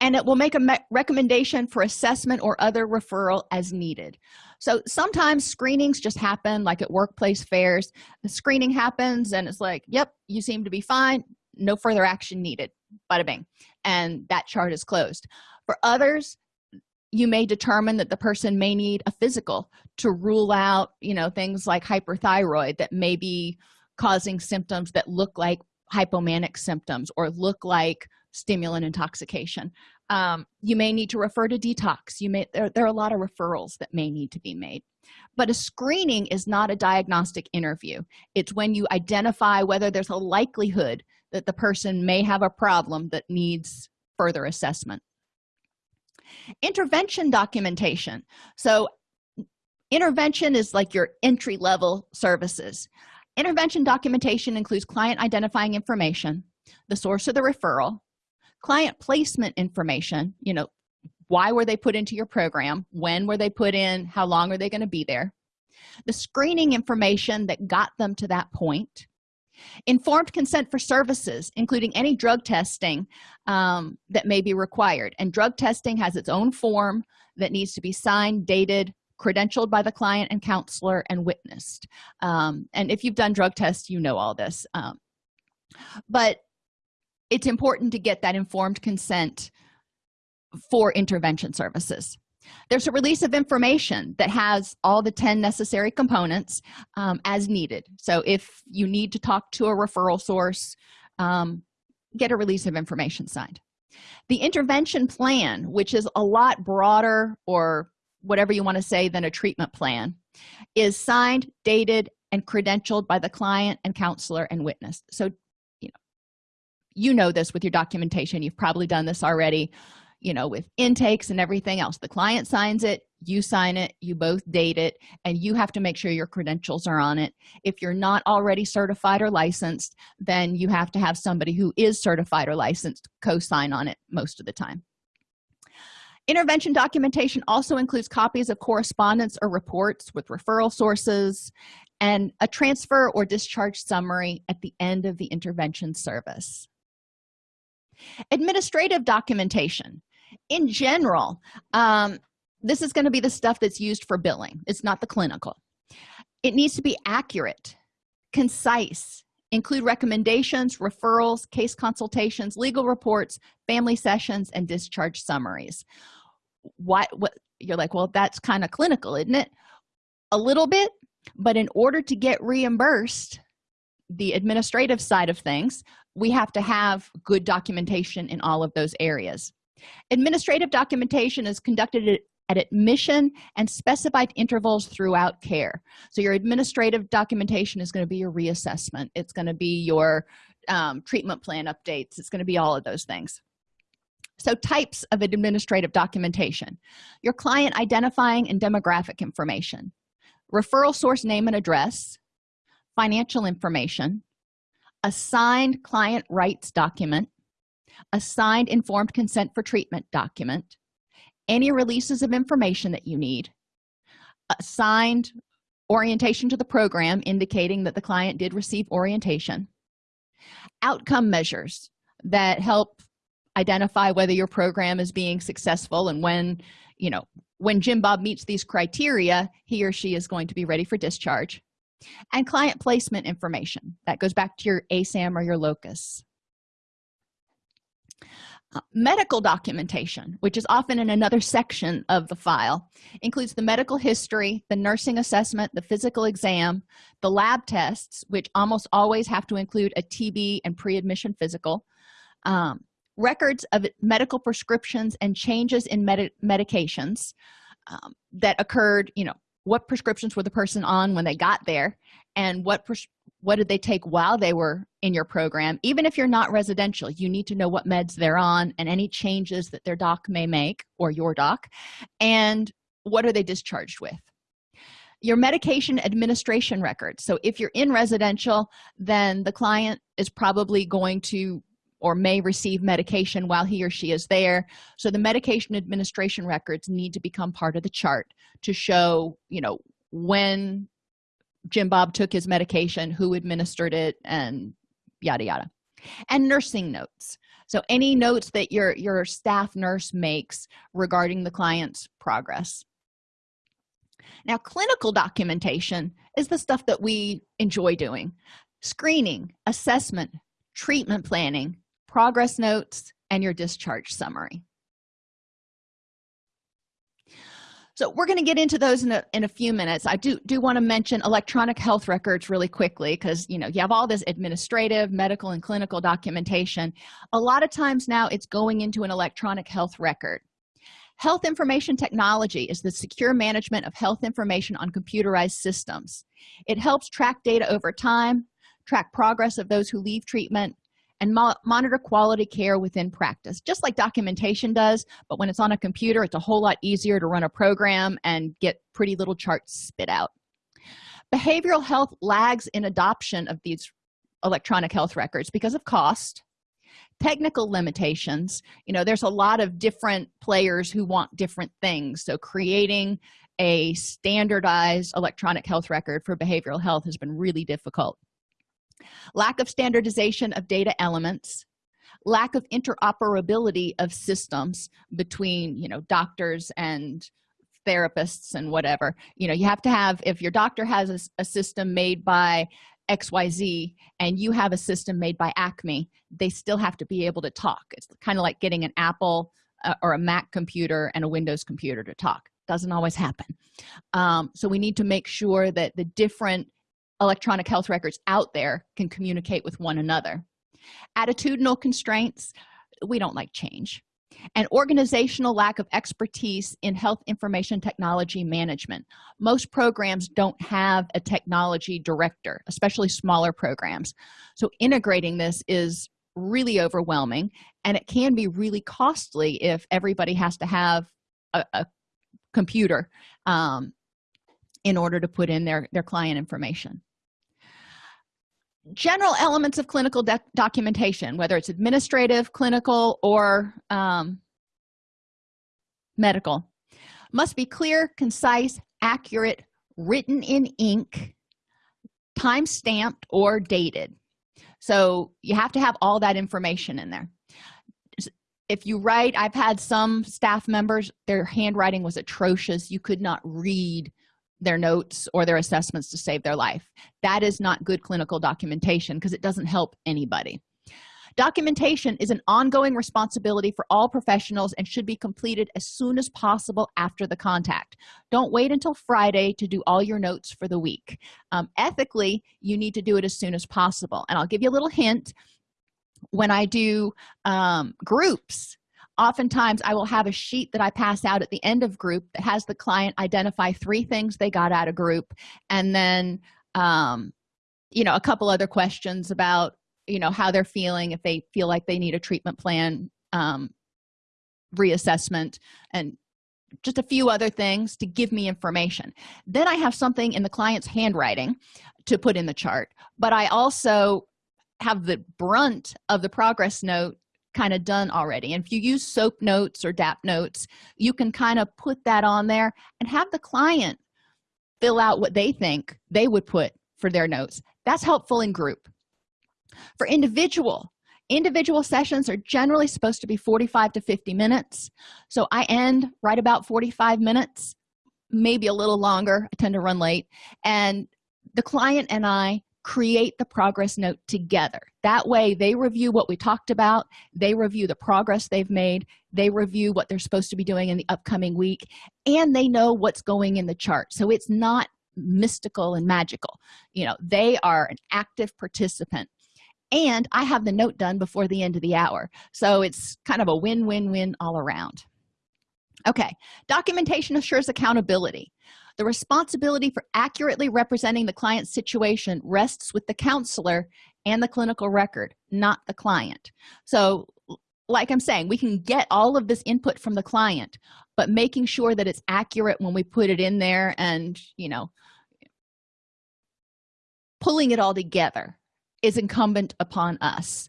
[SPEAKER 1] And it will make a recommendation for assessment or other referral as needed. So sometimes screenings just happen like at workplace fairs. The screening happens and it's like yep you seem to be fine. No further action needed. Bada bing. And that chart is closed. For others you may determine that the person may need a physical to rule out you know things like hyperthyroid that may be causing symptoms that look like hypomanic symptoms or look like stimulant intoxication. Um, you may need to refer to detox. You may there, there are a lot of referrals that may need to be made. But a screening is not a diagnostic interview. It's when you identify whether there's a likelihood that the person may have a problem that needs further assessment intervention documentation. So intervention is like your entry-level services. Intervention documentation includes client identifying information the source of the referral client placement information you know why were they put into your program when were they put in how long are they going to be there the screening information that got them to that point informed consent for services including any drug testing um, that may be required. And drug testing has its own form that needs to be signed dated credentialed by the client and counselor and witnessed. Um, and if you've done drug tests you know all this um, but it's important to get that informed consent for intervention services there's a release of information that has all the 10 necessary components um, as needed. So if you need to talk to a referral source um, get a release of information signed. The intervention plan which is a lot broader or whatever you want to say than a treatment plan is signed dated and credentialed by the client and counselor and witness. So you know you know this with your documentation. You've probably done this already you know with intakes and everything else. The client signs it you sign it you both date it and you have to make sure your credentials are on it. If you're not already certified or licensed then you have to have somebody who is certified or licensed co-sign on it most of the time. Intervention documentation also includes copies of correspondence or reports with referral sources and a transfer or discharge summary at the end of the intervention service. Administrative documentation in general um, this is going to be the stuff that's used for billing. It's not the clinical. It needs to be accurate concise include recommendations referrals case consultations legal reports family sessions and discharge summaries. What what you're like well that's kind of clinical isn't it? A little bit but in order to get reimbursed the administrative side of things we have to have good documentation in all of those areas administrative documentation is conducted at admission and specified intervals throughout care. So your administrative documentation is going to be your reassessment. It's going to be your um, treatment plan updates. It's going to be all of those things. So types of administrative documentation. Your client identifying and demographic information. Referral source name and address. Financial information. Assigned client rights document assigned informed consent for treatment document any releases of information that you need assigned orientation to the program indicating that the client did receive orientation outcome measures that help identify whether your program is being successful and when you know when jim bob meets these criteria he or she is going to be ready for discharge and client placement information that goes back to your asam or your locus uh, medical documentation which is often in another section of the file includes the medical history the nursing assessment the physical exam the lab tests which almost always have to include a tb and pre-admission physical um, records of medical prescriptions and changes in med medications um, that occurred you know what prescriptions were the person on when they got there and what what did they take while they were in your program? Even if you're not residential you need to know what meds they're on and any changes that their doc may make or your doc and what are they discharged with? Your medication administration record. So if you're in residential then the client is probably going to or may receive medication while he or she is there. So the medication administration records need to become part of the chart to show you know when jim bob took his medication who administered it and yada yada. And nursing notes. So any notes that your your staff nurse makes regarding the client's progress. Now clinical documentation is the stuff that we enjoy doing. Screening assessment treatment planning progress notes and your discharge summary so we're going to get into those in a, in a few minutes. I do do want to mention electronic health records really quickly because you know you have all this administrative medical and clinical documentation. A lot of times now it's going into an electronic health record. Health information technology is the secure management of health information on computerized systems. It helps track data over time track progress of those who leave treatment and mo monitor quality care within practice just like documentation does but when it's on a computer it's a whole lot easier to run a program and get pretty little charts spit out. Behavioral health lags in adoption of these electronic health records because of cost technical limitations. You know there's a lot of different players who want different things. So creating a standardized electronic health record for behavioral health has been really difficult lack of standardization of data elements lack of interoperability of systems between you know doctors and therapists and whatever. You know you have to have if your doctor has a, a system made by xyz and you have a system made by acme they still have to be able to talk. It's kind of like getting an apple uh, or a mac computer and a windows computer to talk. Doesn't always happen. Um, so we need to make sure that the different electronic health records out there can communicate with one another. Attitudinal constraints we don't like change. And organizational lack of expertise in health information technology management. Most programs don't have a technology director especially smaller programs. So integrating this is really overwhelming and it can be really costly if everybody has to have a, a computer um, in order to put in their their client information general elements of clinical documentation whether it's administrative clinical or um, medical. Must be clear concise accurate written in ink time stamped or dated. So you have to have all that information in there. If you write i've had some staff members their handwriting was atrocious. You could not read their notes or their assessments to save their life. That is not good clinical documentation because it doesn't help anybody. Documentation is an ongoing responsibility for all professionals and should be completed as soon as possible after the contact. Don't wait until friday to do all your notes for the week. Um, ethically you need to do it as soon as possible. And i'll give you a little hint. When i do um, groups oftentimes i will have a sheet that i pass out at the end of group that has the client identify three things they got out of group and then um, you know a couple other questions about you know how they're feeling if they feel like they need a treatment plan um, reassessment and just a few other things to give me information. Then i have something in the client's handwriting to put in the chart but i also have the brunt of the progress note kind of done already. And if you use soap notes or dap notes you can kind of put that on there and have the client fill out what they think they would put for their notes. That's helpful in group. For individual individual sessions are generally supposed to be 45 to 50 minutes. So i end right about 45 minutes maybe a little longer i tend to run late. And the client and i create the progress note together. That way they review what we talked about they review the progress they've made they review what they're supposed to be doing in the upcoming week and they know what's going in the chart. So it's not mystical and magical. You know they are an active participant. And i have the note done before the end of the hour. So it's kind of a win-win-win all around. Okay. Documentation assures accountability the responsibility for accurately representing the client's situation rests with the counselor and the clinical record not the client. So like i'm saying we can get all of this input from the client but making sure that it's accurate when we put it in there and you know pulling it all together is incumbent upon us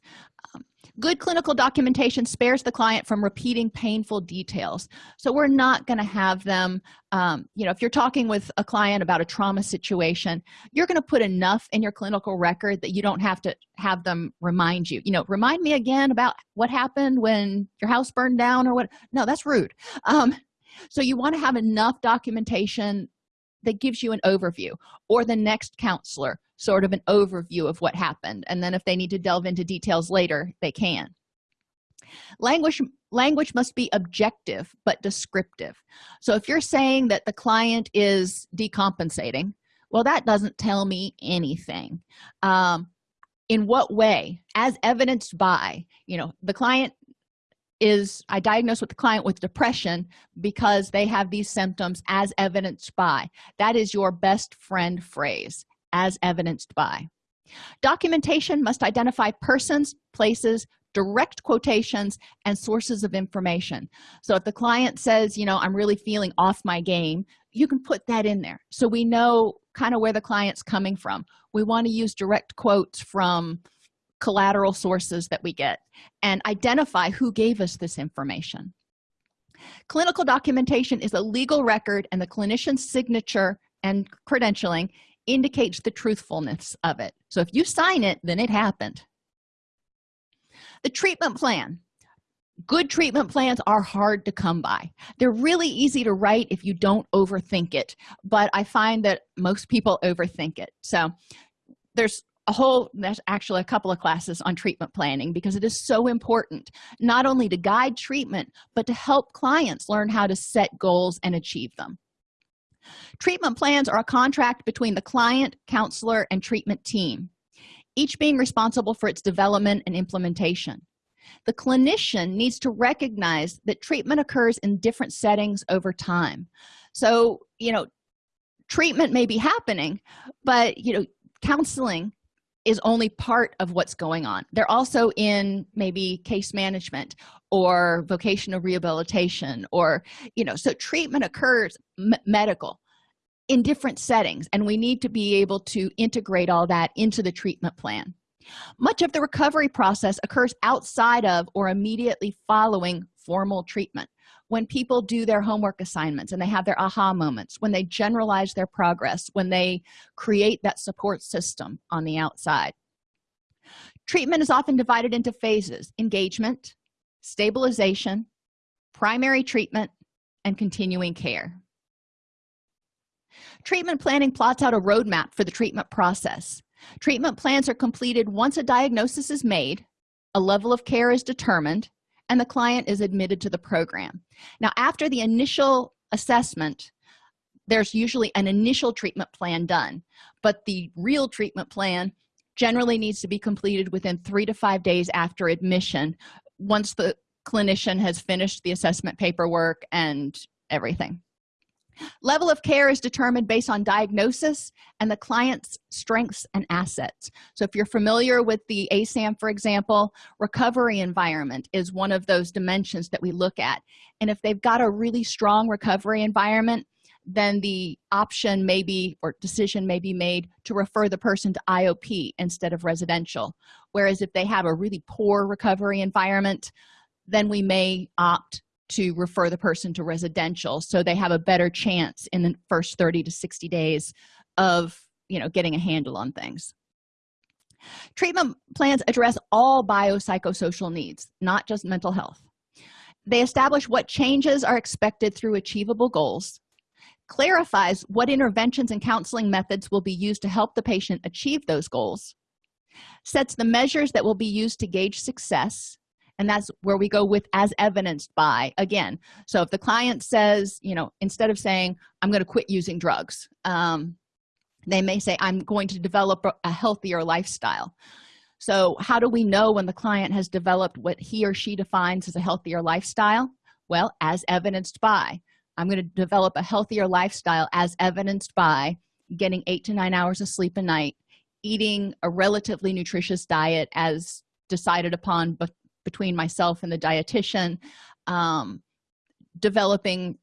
[SPEAKER 1] good clinical documentation spares the client from repeating painful details. So we're not going to have them um, you know if you're talking with a client about a trauma situation you're going to put enough in your clinical record that you don't have to have them remind you. You know remind me again about what happened when your house burned down or what no that's rude. Um, so you want to have enough documentation that gives you an overview or the next counselor sort of an overview of what happened and then if they need to delve into details later they can. Language language must be objective but descriptive. So if you're saying that the client is decompensating well that doesn't tell me anything. Um, in what way? As evidenced by you know the client is i diagnose with the client with depression because they have these symptoms as evidenced by. That is your best friend phrase as evidenced by. Documentation must identify persons places direct quotations and sources of information. So if the client says you know i'm really feeling off my game you can put that in there. So we know kind of where the client's coming from. We want to use direct quotes from collateral sources that we get and identify who gave us this information. Clinical documentation is a legal record and the clinician's signature and credentialing indicates the truthfulness of it. So if you sign it then it happened. The treatment plan. Good treatment plans are hard to come by. They're really easy to write if you don't overthink it but i find that most people overthink it. So there's a whole there's actually a couple of classes on treatment planning because it is so important not only to guide treatment but to help clients learn how to set goals and achieve them. Treatment plans are a contract between the client counselor and treatment team each being responsible for its development and implementation. The clinician needs to recognize that treatment occurs in different settings over time. So you know treatment may be happening but you know counseling is only part of what's going on. They're also in maybe case management or vocational rehabilitation or you know so treatment occurs medical in different settings and we need to be able to integrate all that into the treatment plan. Much of the recovery process occurs outside of or immediately following formal treatment when people do their homework assignments and they have their aha moments when they generalize their progress when they create that support system on the outside. Treatment is often divided into phases engagement stabilization primary treatment and continuing care. Treatment planning plots out a roadmap for the treatment process. Treatment plans are completed once a diagnosis is made a level of care is determined and the client is admitted to the program. Now after the initial assessment there's usually an initial treatment plan done but the real treatment plan generally needs to be completed within three to five days after admission once the clinician has finished the assessment paperwork and everything level of care is determined based on diagnosis and the client's strengths and assets. So if you're familiar with the asam for example recovery environment is one of those dimensions that we look at. And if they've got a really strong recovery environment then the option may be or decision may be made to refer the person to iop instead of residential. Whereas if they have a really poor recovery environment then we may opt to refer the person to residential so they have a better chance in the first 30 to 60 days of you know getting a handle on things. Treatment plans address all biopsychosocial needs not just mental health. They establish what changes are expected through achievable goals clarifies what interventions and counseling methods will be used to help the patient achieve those goals sets the measures that will be used to gauge success and that's where we go with as evidenced by again. So if the client says you know instead of saying i'm going to quit using drugs um, they may say i'm going to develop a healthier lifestyle. So how do we know when the client has developed what he or she defines as a healthier lifestyle? Well as evidenced by. I'm going to develop a healthier lifestyle as evidenced by getting eight to nine hours of sleep a night eating a relatively nutritious diet as decided upon between myself and the dietitian um, developing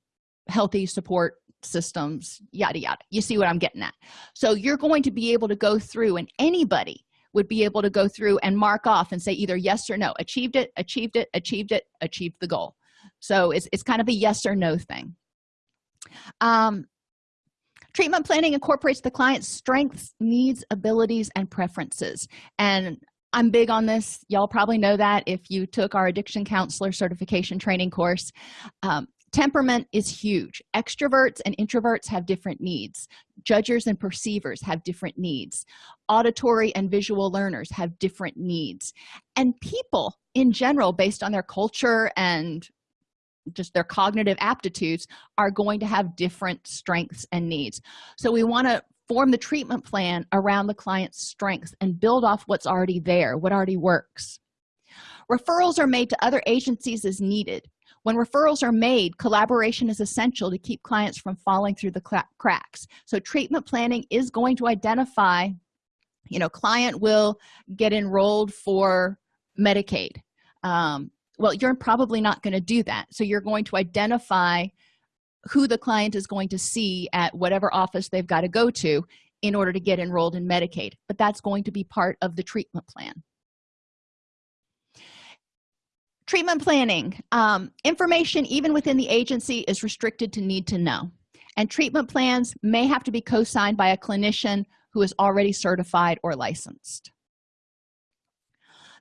[SPEAKER 1] healthy support systems yada yada. You see what i'm getting at. So you're going to be able to go through and anybody would be able to go through and mark off and say either yes or no. Achieved it achieved it achieved it achieved the goal. So it's, it's kind of a yes or no thing. Um, treatment planning incorporates the client's strengths needs abilities and preferences. And i'm big on this. Y'all probably know that if you took our addiction counselor certification training course. Um, temperament is huge. Extroverts and introverts have different needs. Judgers and perceivers have different needs. Auditory and visual learners have different needs. And people in general based on their culture and just their cognitive aptitudes are going to have different strengths and needs. So we want to form the treatment plan around the client's strengths and build off what's already there what already works. Referrals are made to other agencies as needed. When referrals are made collaboration is essential to keep clients from falling through the cracks. So treatment planning is going to identify you know client will get enrolled for medicaid. Um, well you're probably not going to do that. So you're going to identify who the client is going to see at whatever office they've got to go to in order to get enrolled in medicaid but that's going to be part of the treatment plan. Treatment planning um, information even within the agency is restricted to need to know. And treatment plans may have to be co-signed by a clinician who is already certified or licensed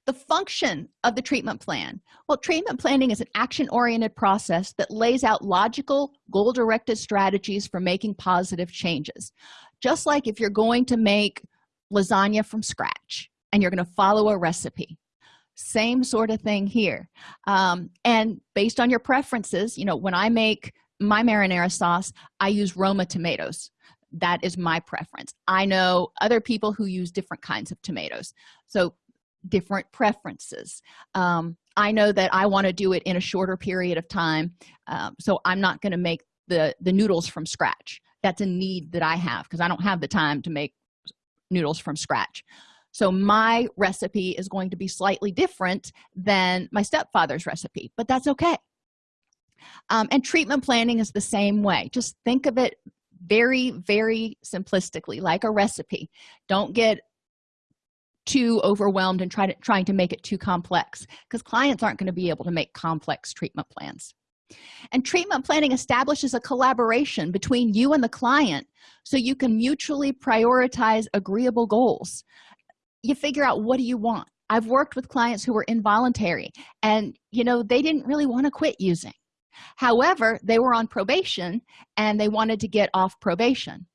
[SPEAKER 1] the function of the treatment plan. Well treatment planning is an action-oriented process that lays out logical goal-directed strategies for making positive changes. Just like if you're going to make lasagna from scratch and you're going to follow a recipe. Same sort of thing here. Um, and based on your preferences you know when i make my marinara sauce i use roma tomatoes. That is my preference. I know other people who use different kinds of tomatoes. So different preferences. Um, i know that i want to do it in a shorter period of time um, so i'm not going to make the the noodles from scratch. That's a need that i have because i don't have the time to make noodles from scratch. So my recipe is going to be slightly different than my stepfather's recipe but that's okay. Um, and treatment planning is the same way. Just think of it very very simplistically like a recipe. Don't get too overwhelmed and try to trying to make it too complex because clients aren't going to be able to make complex treatment plans. And treatment planning establishes a collaboration between you and the client so you can mutually prioritize agreeable goals. You figure out what do you want? I've worked with clients who were involuntary and you know they didn't really want to quit using. However they were on probation and they wanted to get off probation.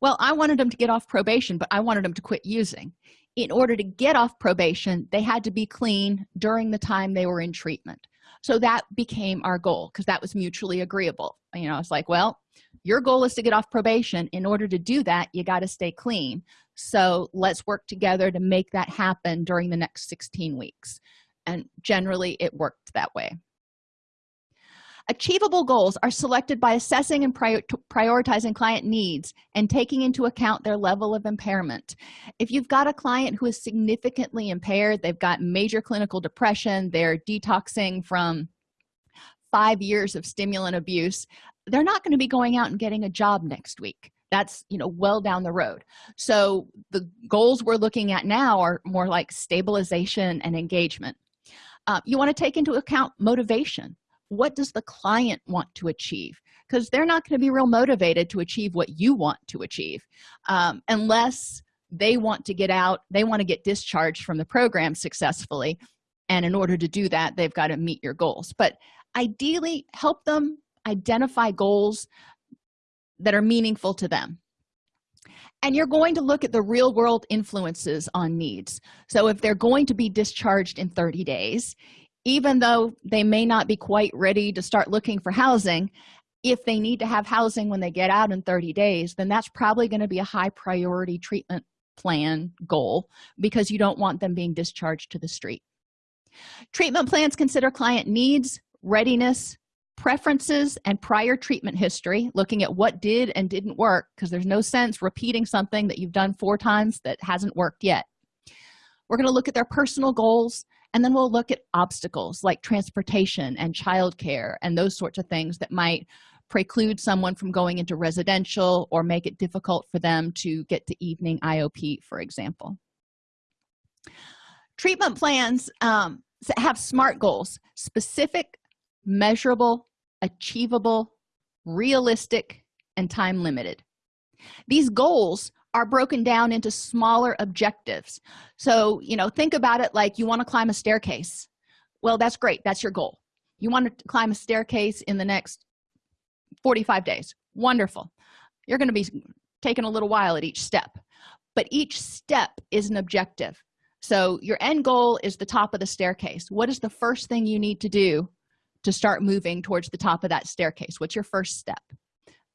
[SPEAKER 1] Well i wanted them to get off probation but i wanted them to quit using in order to get off probation they had to be clean during the time they were in treatment. So that became our goal because that was mutually agreeable. You know it's like well your goal is to get off probation. In order to do that you got to stay clean. So let's work together to make that happen during the next 16 weeks. And generally it worked that way achievable goals are selected by assessing and prior prioritizing client needs and taking into account their level of impairment. If you've got a client who is significantly impaired they've got major clinical depression they're detoxing from five years of stimulant abuse they're not going to be going out and getting a job next week. That's you know well down the road. So the goals we're looking at now are more like stabilization and engagement. Uh, you want to take into account motivation what does the client want to achieve? Because they're not going to be real motivated to achieve what you want to achieve um, unless they want to get out they want to get discharged from the program successfully and in order to do that they've got to meet your goals. But ideally help them identify goals that are meaningful to them. And you're going to look at the real world influences on needs. So if they're going to be discharged in 30 days even though they may not be quite ready to start looking for housing if they need to have housing when they get out in 30 days then that's probably going to be a high priority treatment plan goal because you don't want them being discharged to the street. Treatment plans consider client needs readiness preferences and prior treatment history looking at what did and didn't work because there's no sense repeating something that you've done four times that hasn't worked yet. We're going to look at their personal goals and then we'll look at obstacles like transportation and childcare and those sorts of things that might preclude someone from going into residential or make it difficult for them to get to evening iop for example. Treatment plans um, have smart goals specific measurable achievable realistic and time limited. These goals are broken down into smaller objectives. So you know think about it like you want to climb a staircase. Well that's great that's your goal. You want to climb a staircase in the next 45 days. Wonderful. You're going to be taking a little while at each step but each step is an objective. So your end goal is the top of the staircase. What is the first thing you need to do to start moving towards the top of that staircase? What's your first step?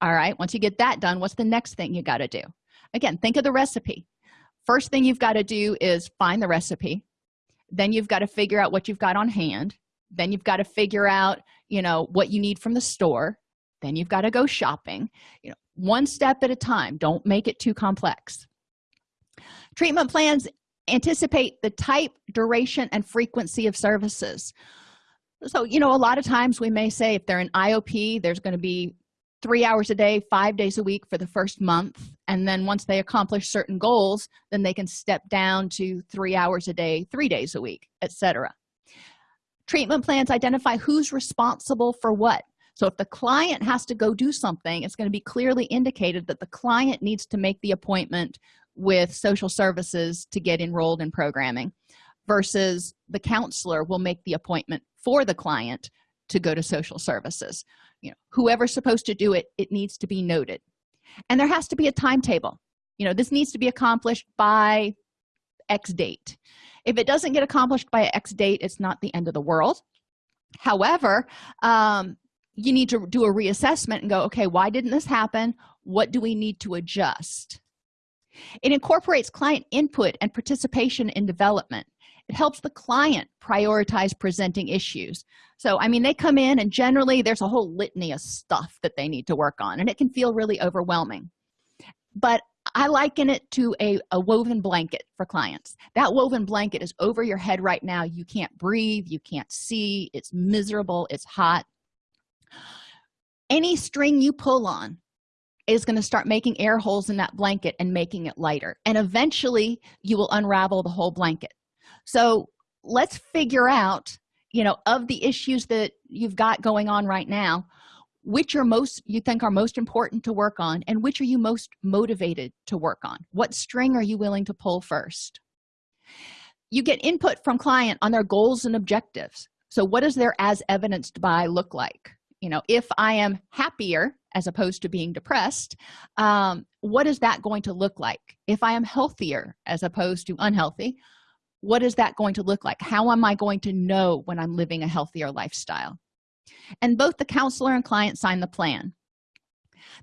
[SPEAKER 1] All right once you get that done what's the next thing you got to do again think of the recipe. First thing you've got to do is find the recipe. Then you've got to figure out what you've got on hand. Then you've got to figure out you know what you need from the store. Then you've got to go shopping. You know one step at a time. Don't make it too complex. Treatment plans anticipate the type duration and frequency of services. So you know a lot of times we may say if they're in iop there's going to be three hours a day five days a week for the first month. And then once they accomplish certain goals then they can step down to three hours a day three days a week etc treatment plans identify who's responsible for what. So if the client has to go do something it's going to be clearly indicated that the client needs to make the appointment with social services to get enrolled in programming versus the counselor will make the appointment for the client to go to social services. You know whoever's supposed to do it it needs to be noted. And there has to be a timetable. You know this needs to be accomplished by x date. If it doesn't get accomplished by x date it's not the end of the world. However um, you need to do a reassessment and go okay why didn't this happen? What do we need to adjust? It incorporates client input and participation in development it helps the client prioritize presenting issues. So i mean they come in and generally there's a whole litany of stuff that they need to work on and it can feel really overwhelming. But i liken it to a, a woven blanket for clients. That woven blanket is over your head right now. You can't breathe you can't see it's miserable it's hot. Any string you pull on is going to start making air holes in that blanket and making it lighter and eventually you will unravel the whole blanket so let's figure out you know of the issues that you've got going on right now which are most you think are most important to work on and which are you most motivated to work on? What string are you willing to pull first? You get input from client on their goals and objectives. So what does their as evidenced by look like? You know if i am happier as opposed to being depressed um, what is that going to look like? If i am healthier as opposed to unhealthy what is that going to look like? How am i going to know when i'm living a healthier lifestyle? And both the counselor and client sign the plan.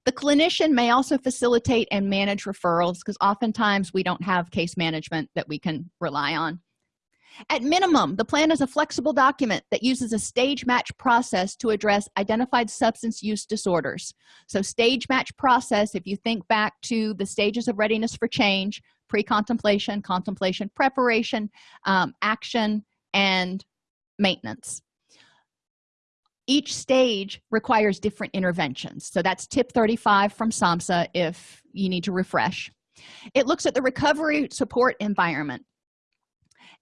[SPEAKER 1] The clinician may also facilitate and manage referrals because oftentimes we don't have case management that we can rely on. At minimum the plan is a flexible document that uses a stage match process to address identified substance use disorders. So stage match process if you think back to the stages of readiness for change pre-contemplation contemplation preparation um, action and maintenance. Each stage requires different interventions. So that's tip 35 from samhsa if you need to refresh. It looks at the recovery support environment.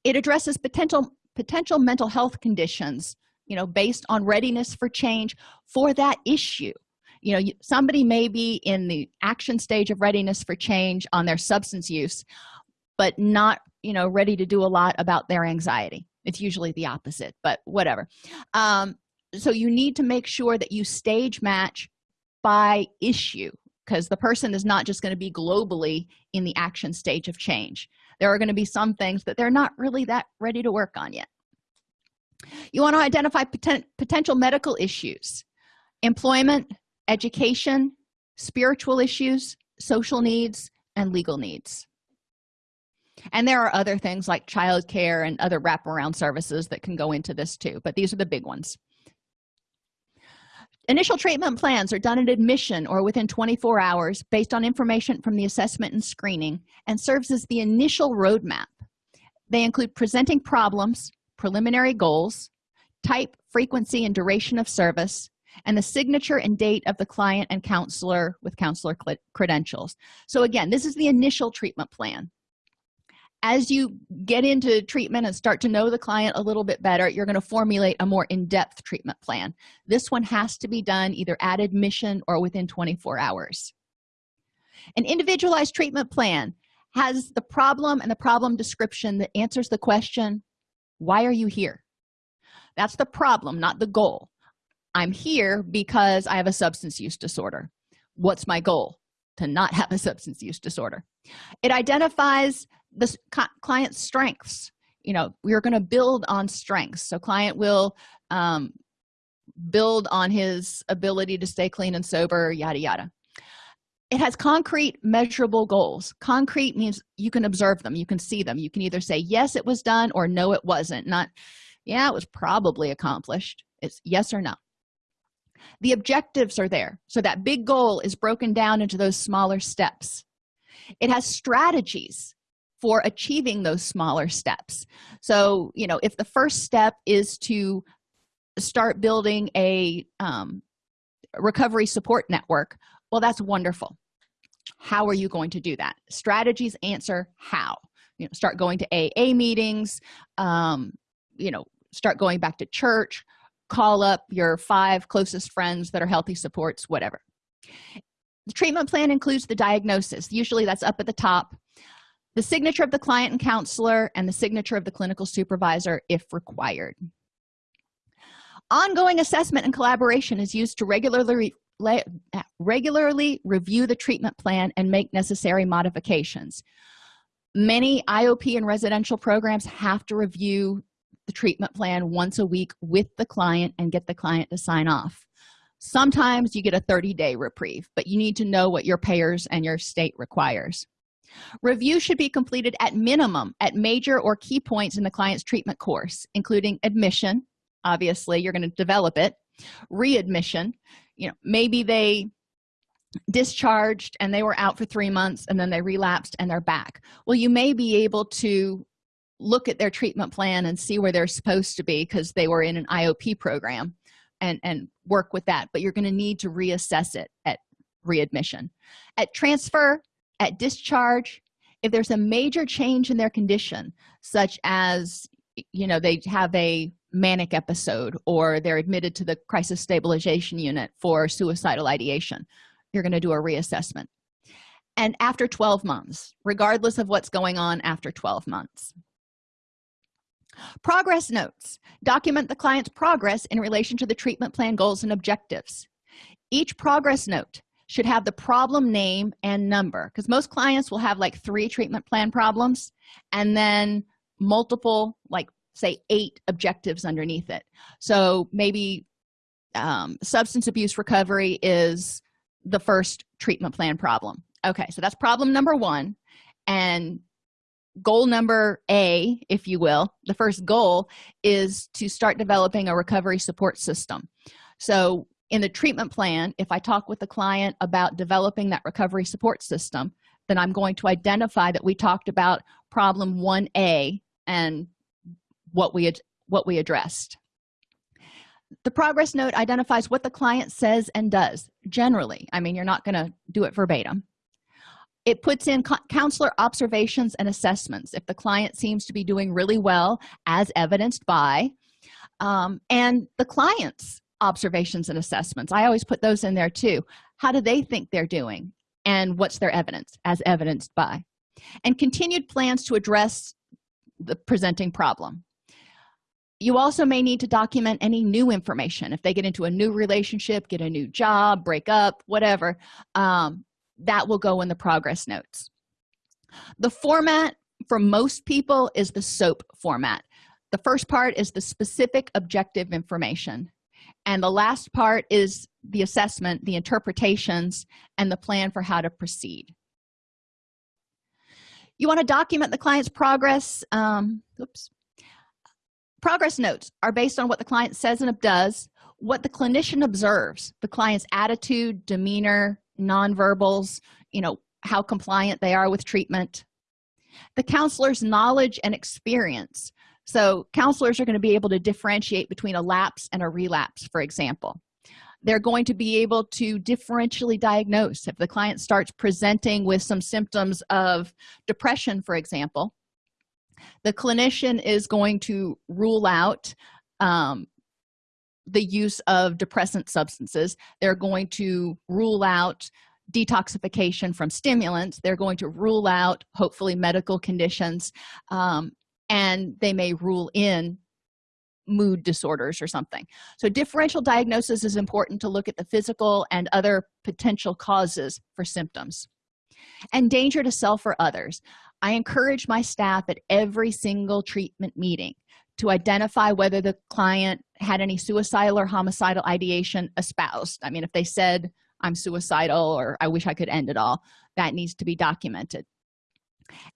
[SPEAKER 1] It addresses potential potential mental health conditions you know based on readiness for change for that issue you know somebody may be in the action stage of readiness for change on their substance use but not you know ready to do a lot about their anxiety. It's usually the opposite but whatever. Um, so you need to make sure that you stage match by issue because the person is not just going to be globally in the action stage of change. There are going to be some things that they're not really that ready to work on yet. You want to identify poten potential medical issues. Employment education spiritual issues social needs and legal needs. And there are other things like child care and other wraparound services that can go into this too but these are the big ones. Initial treatment plans are done at admission or within 24 hours based on information from the assessment and screening and serves as the initial roadmap. They include presenting problems preliminary goals type frequency and duration of service and the signature and date of the client and counselor with counselor credentials. So again this is the initial treatment plan. As you get into treatment and start to know the client a little bit better you're going to formulate a more in-depth treatment plan. This one has to be done either at admission or within 24 hours. An individualized treatment plan has the problem and the problem description that answers the question why are you here? That's the problem not the goal i'm here because i have a substance use disorder. What's my goal? To not have a substance use disorder. It identifies the client's strengths. You know we're going to build on strengths. So client will um, build on his ability to stay clean and sober yada yada. It has concrete measurable goals. Concrete means you can observe them. You can see them. You can either say yes it was done or no it wasn't. Not yeah it was probably accomplished. It's yes or no the objectives are there. So that big goal is broken down into those smaller steps. It has strategies for achieving those smaller steps. So you know if the first step is to start building a um, recovery support network well that's wonderful. How are you going to do that? Strategies answer how. You know start going to aa meetings um, you know start going back to church call up your five closest friends that are healthy supports whatever. The treatment plan includes the diagnosis. Usually that's up at the top. The signature of the client and counselor and the signature of the clinical supervisor if required. Ongoing assessment and collaboration is used to regularly uh, regularly review the treatment plan and make necessary modifications. Many iop and residential programs have to review the treatment plan once a week with the client and get the client to sign off. Sometimes you get a 30-day reprieve but you need to know what your payers and your state requires. Review should be completed at minimum at major or key points in the client's treatment course including admission obviously you're going to develop it readmission you know maybe they discharged and they were out for three months and then they relapsed and they're back. Well you may be able to look at their treatment plan and see where they're supposed to be because they were in an iop program and and work with that. But you're going to need to reassess it at readmission. At transfer at discharge if there's a major change in their condition such as you know they have a manic episode or they're admitted to the crisis stabilization unit for suicidal ideation you're going to do a reassessment. And after 12 months regardless of what's going on after 12 months progress notes. Document the client's progress in relation to the treatment plan goals and objectives. Each progress note should have the problem name and number because most clients will have like three treatment plan problems and then multiple like say eight objectives underneath it. So maybe um, substance abuse recovery is the first treatment plan problem. Okay so that's problem number one and goal number a if you will the first goal is to start developing a recovery support system. So in the treatment plan if i talk with the client about developing that recovery support system then i'm going to identify that we talked about problem 1a and what we had what we addressed. The progress note identifies what the client says and does generally. I mean you're not going to do it verbatim it puts in counselor observations and assessments if the client seems to be doing really well as evidenced by um, and the client's observations and assessments. I always put those in there too. How do they think they're doing? And what's their evidence as evidenced by? And continued plans to address the presenting problem. You also may need to document any new information. If they get into a new relationship get a new job break up whatever um, that will go in the progress notes. The format for most people is the soap format. The first part is the specific objective information and the last part is the assessment the interpretations and the plan for how to proceed. You want to document the client's progress um, oops. Progress notes are based on what the client says and does what the clinician observes the client's attitude demeanor nonverbals you know how compliant they are with treatment. The counselor's knowledge and experience. So counselors are going to be able to differentiate between a lapse and a relapse for example. They're going to be able to differentially diagnose. If the client starts presenting with some symptoms of depression for example the clinician is going to rule out um, the use of depressant substances. They're going to rule out detoxification from stimulants. They're going to rule out hopefully medical conditions um, and they may rule in mood disorders or something. So differential diagnosis is important to look at the physical and other potential causes for symptoms. And danger to self or others. I encourage my staff at every single treatment meeting to identify whether the client had any suicidal or homicidal ideation espoused. I mean if they said i'm suicidal or i wish i could end it all that needs to be documented.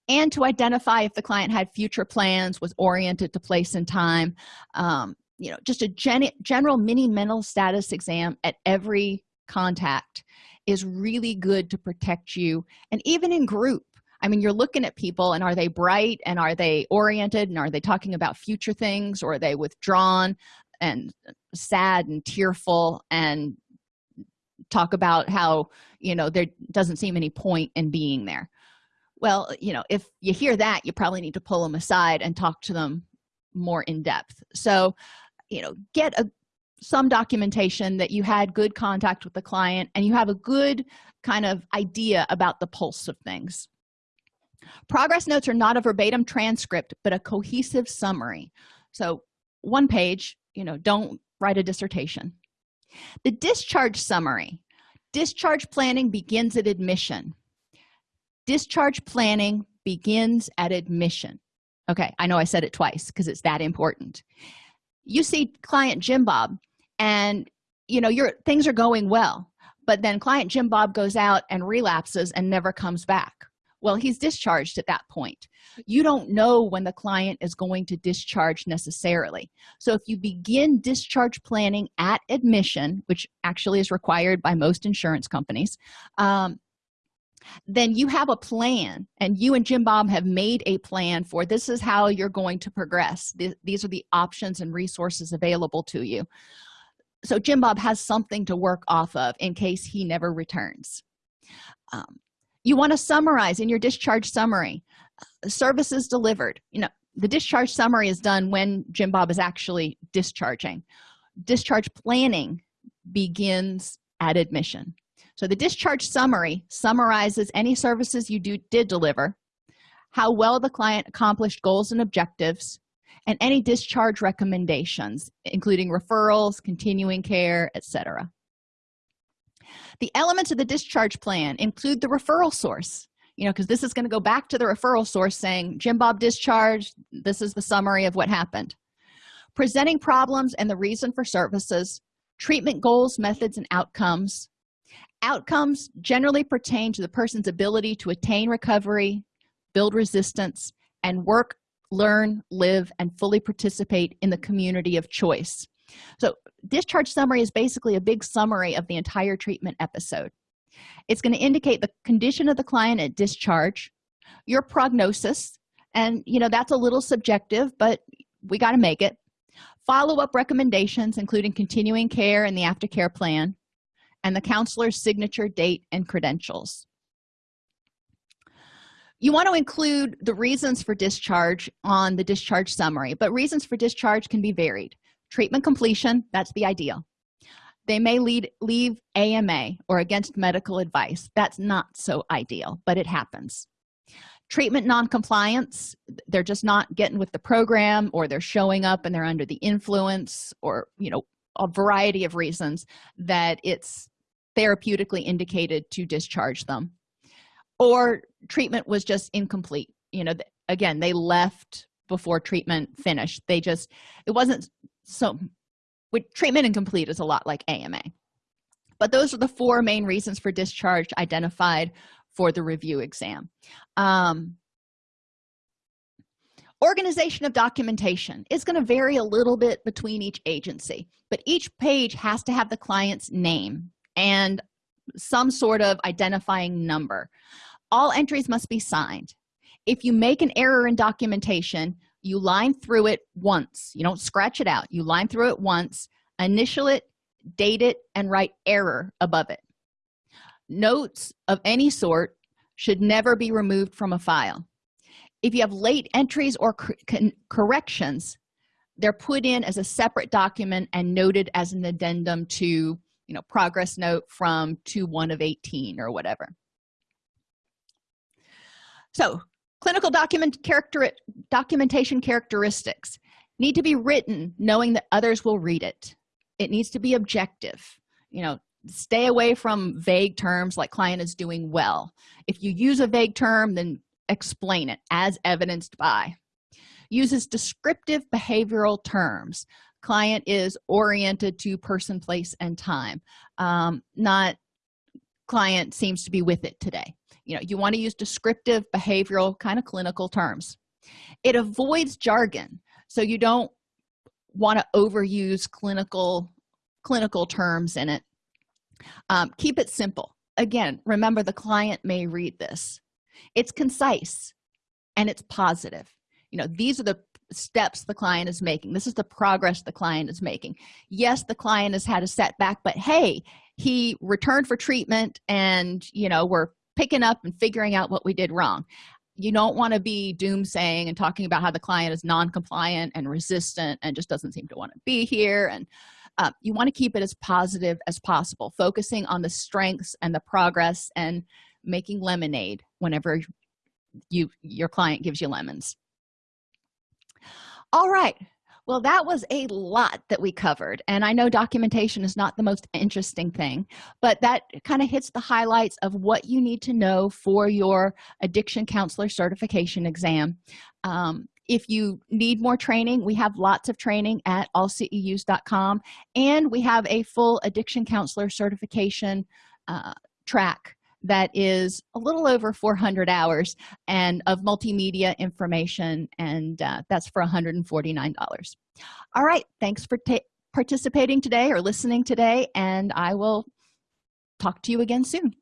[SPEAKER 1] And to identify if the client had future plans was oriented to place and time um, you know just a gen general mini mental status exam at every contact is really good to protect you. And even in group i mean you're looking at people and are they bright and are they oriented and are they talking about future things or are they withdrawn and sad and tearful and talk about how you know there doesn't seem any point in being there? Well you know if you hear that you probably need to pull them aside and talk to them more in depth. So you know get a some documentation that you had good contact with the client and you have a good kind of idea about the pulse of things progress notes are not a verbatim transcript but a cohesive summary. So one page you know don't write a dissertation. The discharge summary. Discharge planning begins at admission. Discharge planning begins at admission. Okay i know i said it twice because it's that important. You see client jim bob and you know your things are going well but then client jim bob goes out and relapses and never comes back well he's discharged at that point. You don't know when the client is going to discharge necessarily. So if you begin discharge planning at admission which actually is required by most insurance companies um, then you have a plan and you and jim bob have made a plan for this is how you're going to progress. These are the options and resources available to you. So jim bob has something to work off of in case he never returns. Um, you want to summarize in your discharge summary uh, services delivered. You know the discharge summary is done when jim bob is actually discharging. Discharge planning begins at admission. So the discharge summary summarizes any services you do, did deliver how well the client accomplished goals and objectives and any discharge recommendations including referrals continuing care etc the elements of the discharge plan include the referral source you know because this is going to go back to the referral source saying jim bob discharged this is the summary of what happened. Presenting problems and the reason for services treatment goals methods and outcomes. Outcomes generally pertain to the person's ability to attain recovery build resistance and work learn live and fully participate in the community of choice so discharge summary is basically a big summary of the entire treatment episode. It's going to indicate the condition of the client at discharge your prognosis and you know that's a little subjective but we got to make it. Follow-up recommendations including continuing care and the aftercare plan and the counselor's signature date and credentials. You want to include the reasons for discharge on the discharge summary but reasons for discharge can be varied treatment completion that's the ideal. They may lead leave ama or against medical advice. That's not so ideal but it happens. Treatment non-compliance they're just not getting with the program or they're showing up and they're under the influence or you know a variety of reasons that it's therapeutically indicated to discharge them. Or treatment was just incomplete. You know again they left before treatment finished. They just it wasn't so with treatment incomplete is a lot like ama but those are the four main reasons for discharge identified for the review exam. Um, organization of documentation is going to vary a little bit between each agency but each page has to have the client's name and some sort of identifying number. All entries must be signed. If you make an error in documentation you line through it once. You don't scratch it out. You line through it once initial it date it and write error above it. Notes of any sort should never be removed from a file. If you have late entries or corrections they're put in as a separate document and noted as an addendum to you know progress note from to one of 18 or whatever. So clinical document character documentation characteristics need to be written knowing that others will read it. It needs to be objective. You know stay away from vague terms like client is doing well. If you use a vague term then explain it as evidenced by. Uses descriptive behavioral terms. Client is oriented to person place and time. Um, not client seems to be with it today. You know you want to use descriptive behavioral kind of clinical terms. It avoids jargon so you don't want to overuse clinical clinical terms in it. Um, keep it simple. Again remember the client may read this. It's concise and it's positive. You know these are the steps the client is making. This is the progress the client is making. Yes the client has had a setback but hey he returned for treatment and you know we're picking up and figuring out what we did wrong. You don't want to be doomsaying and talking about how the client is non-compliant and resistant and just doesn't seem to want to be here and uh, you want to keep it as positive as possible focusing on the strengths and the progress and making lemonade whenever you your client gives you lemons. All right well that was a lot that we covered and i know documentation is not the most interesting thing but that kind of hits the highlights of what you need to know for your addiction counselor certification exam. Um, if you need more training we have lots of training at allceus.com and we have a full addiction counselor certification uh, track that is a little over 400 hours and of multimedia information and uh, that's for 149 dollars. All right thanks for participating today or listening today and i will talk to you again soon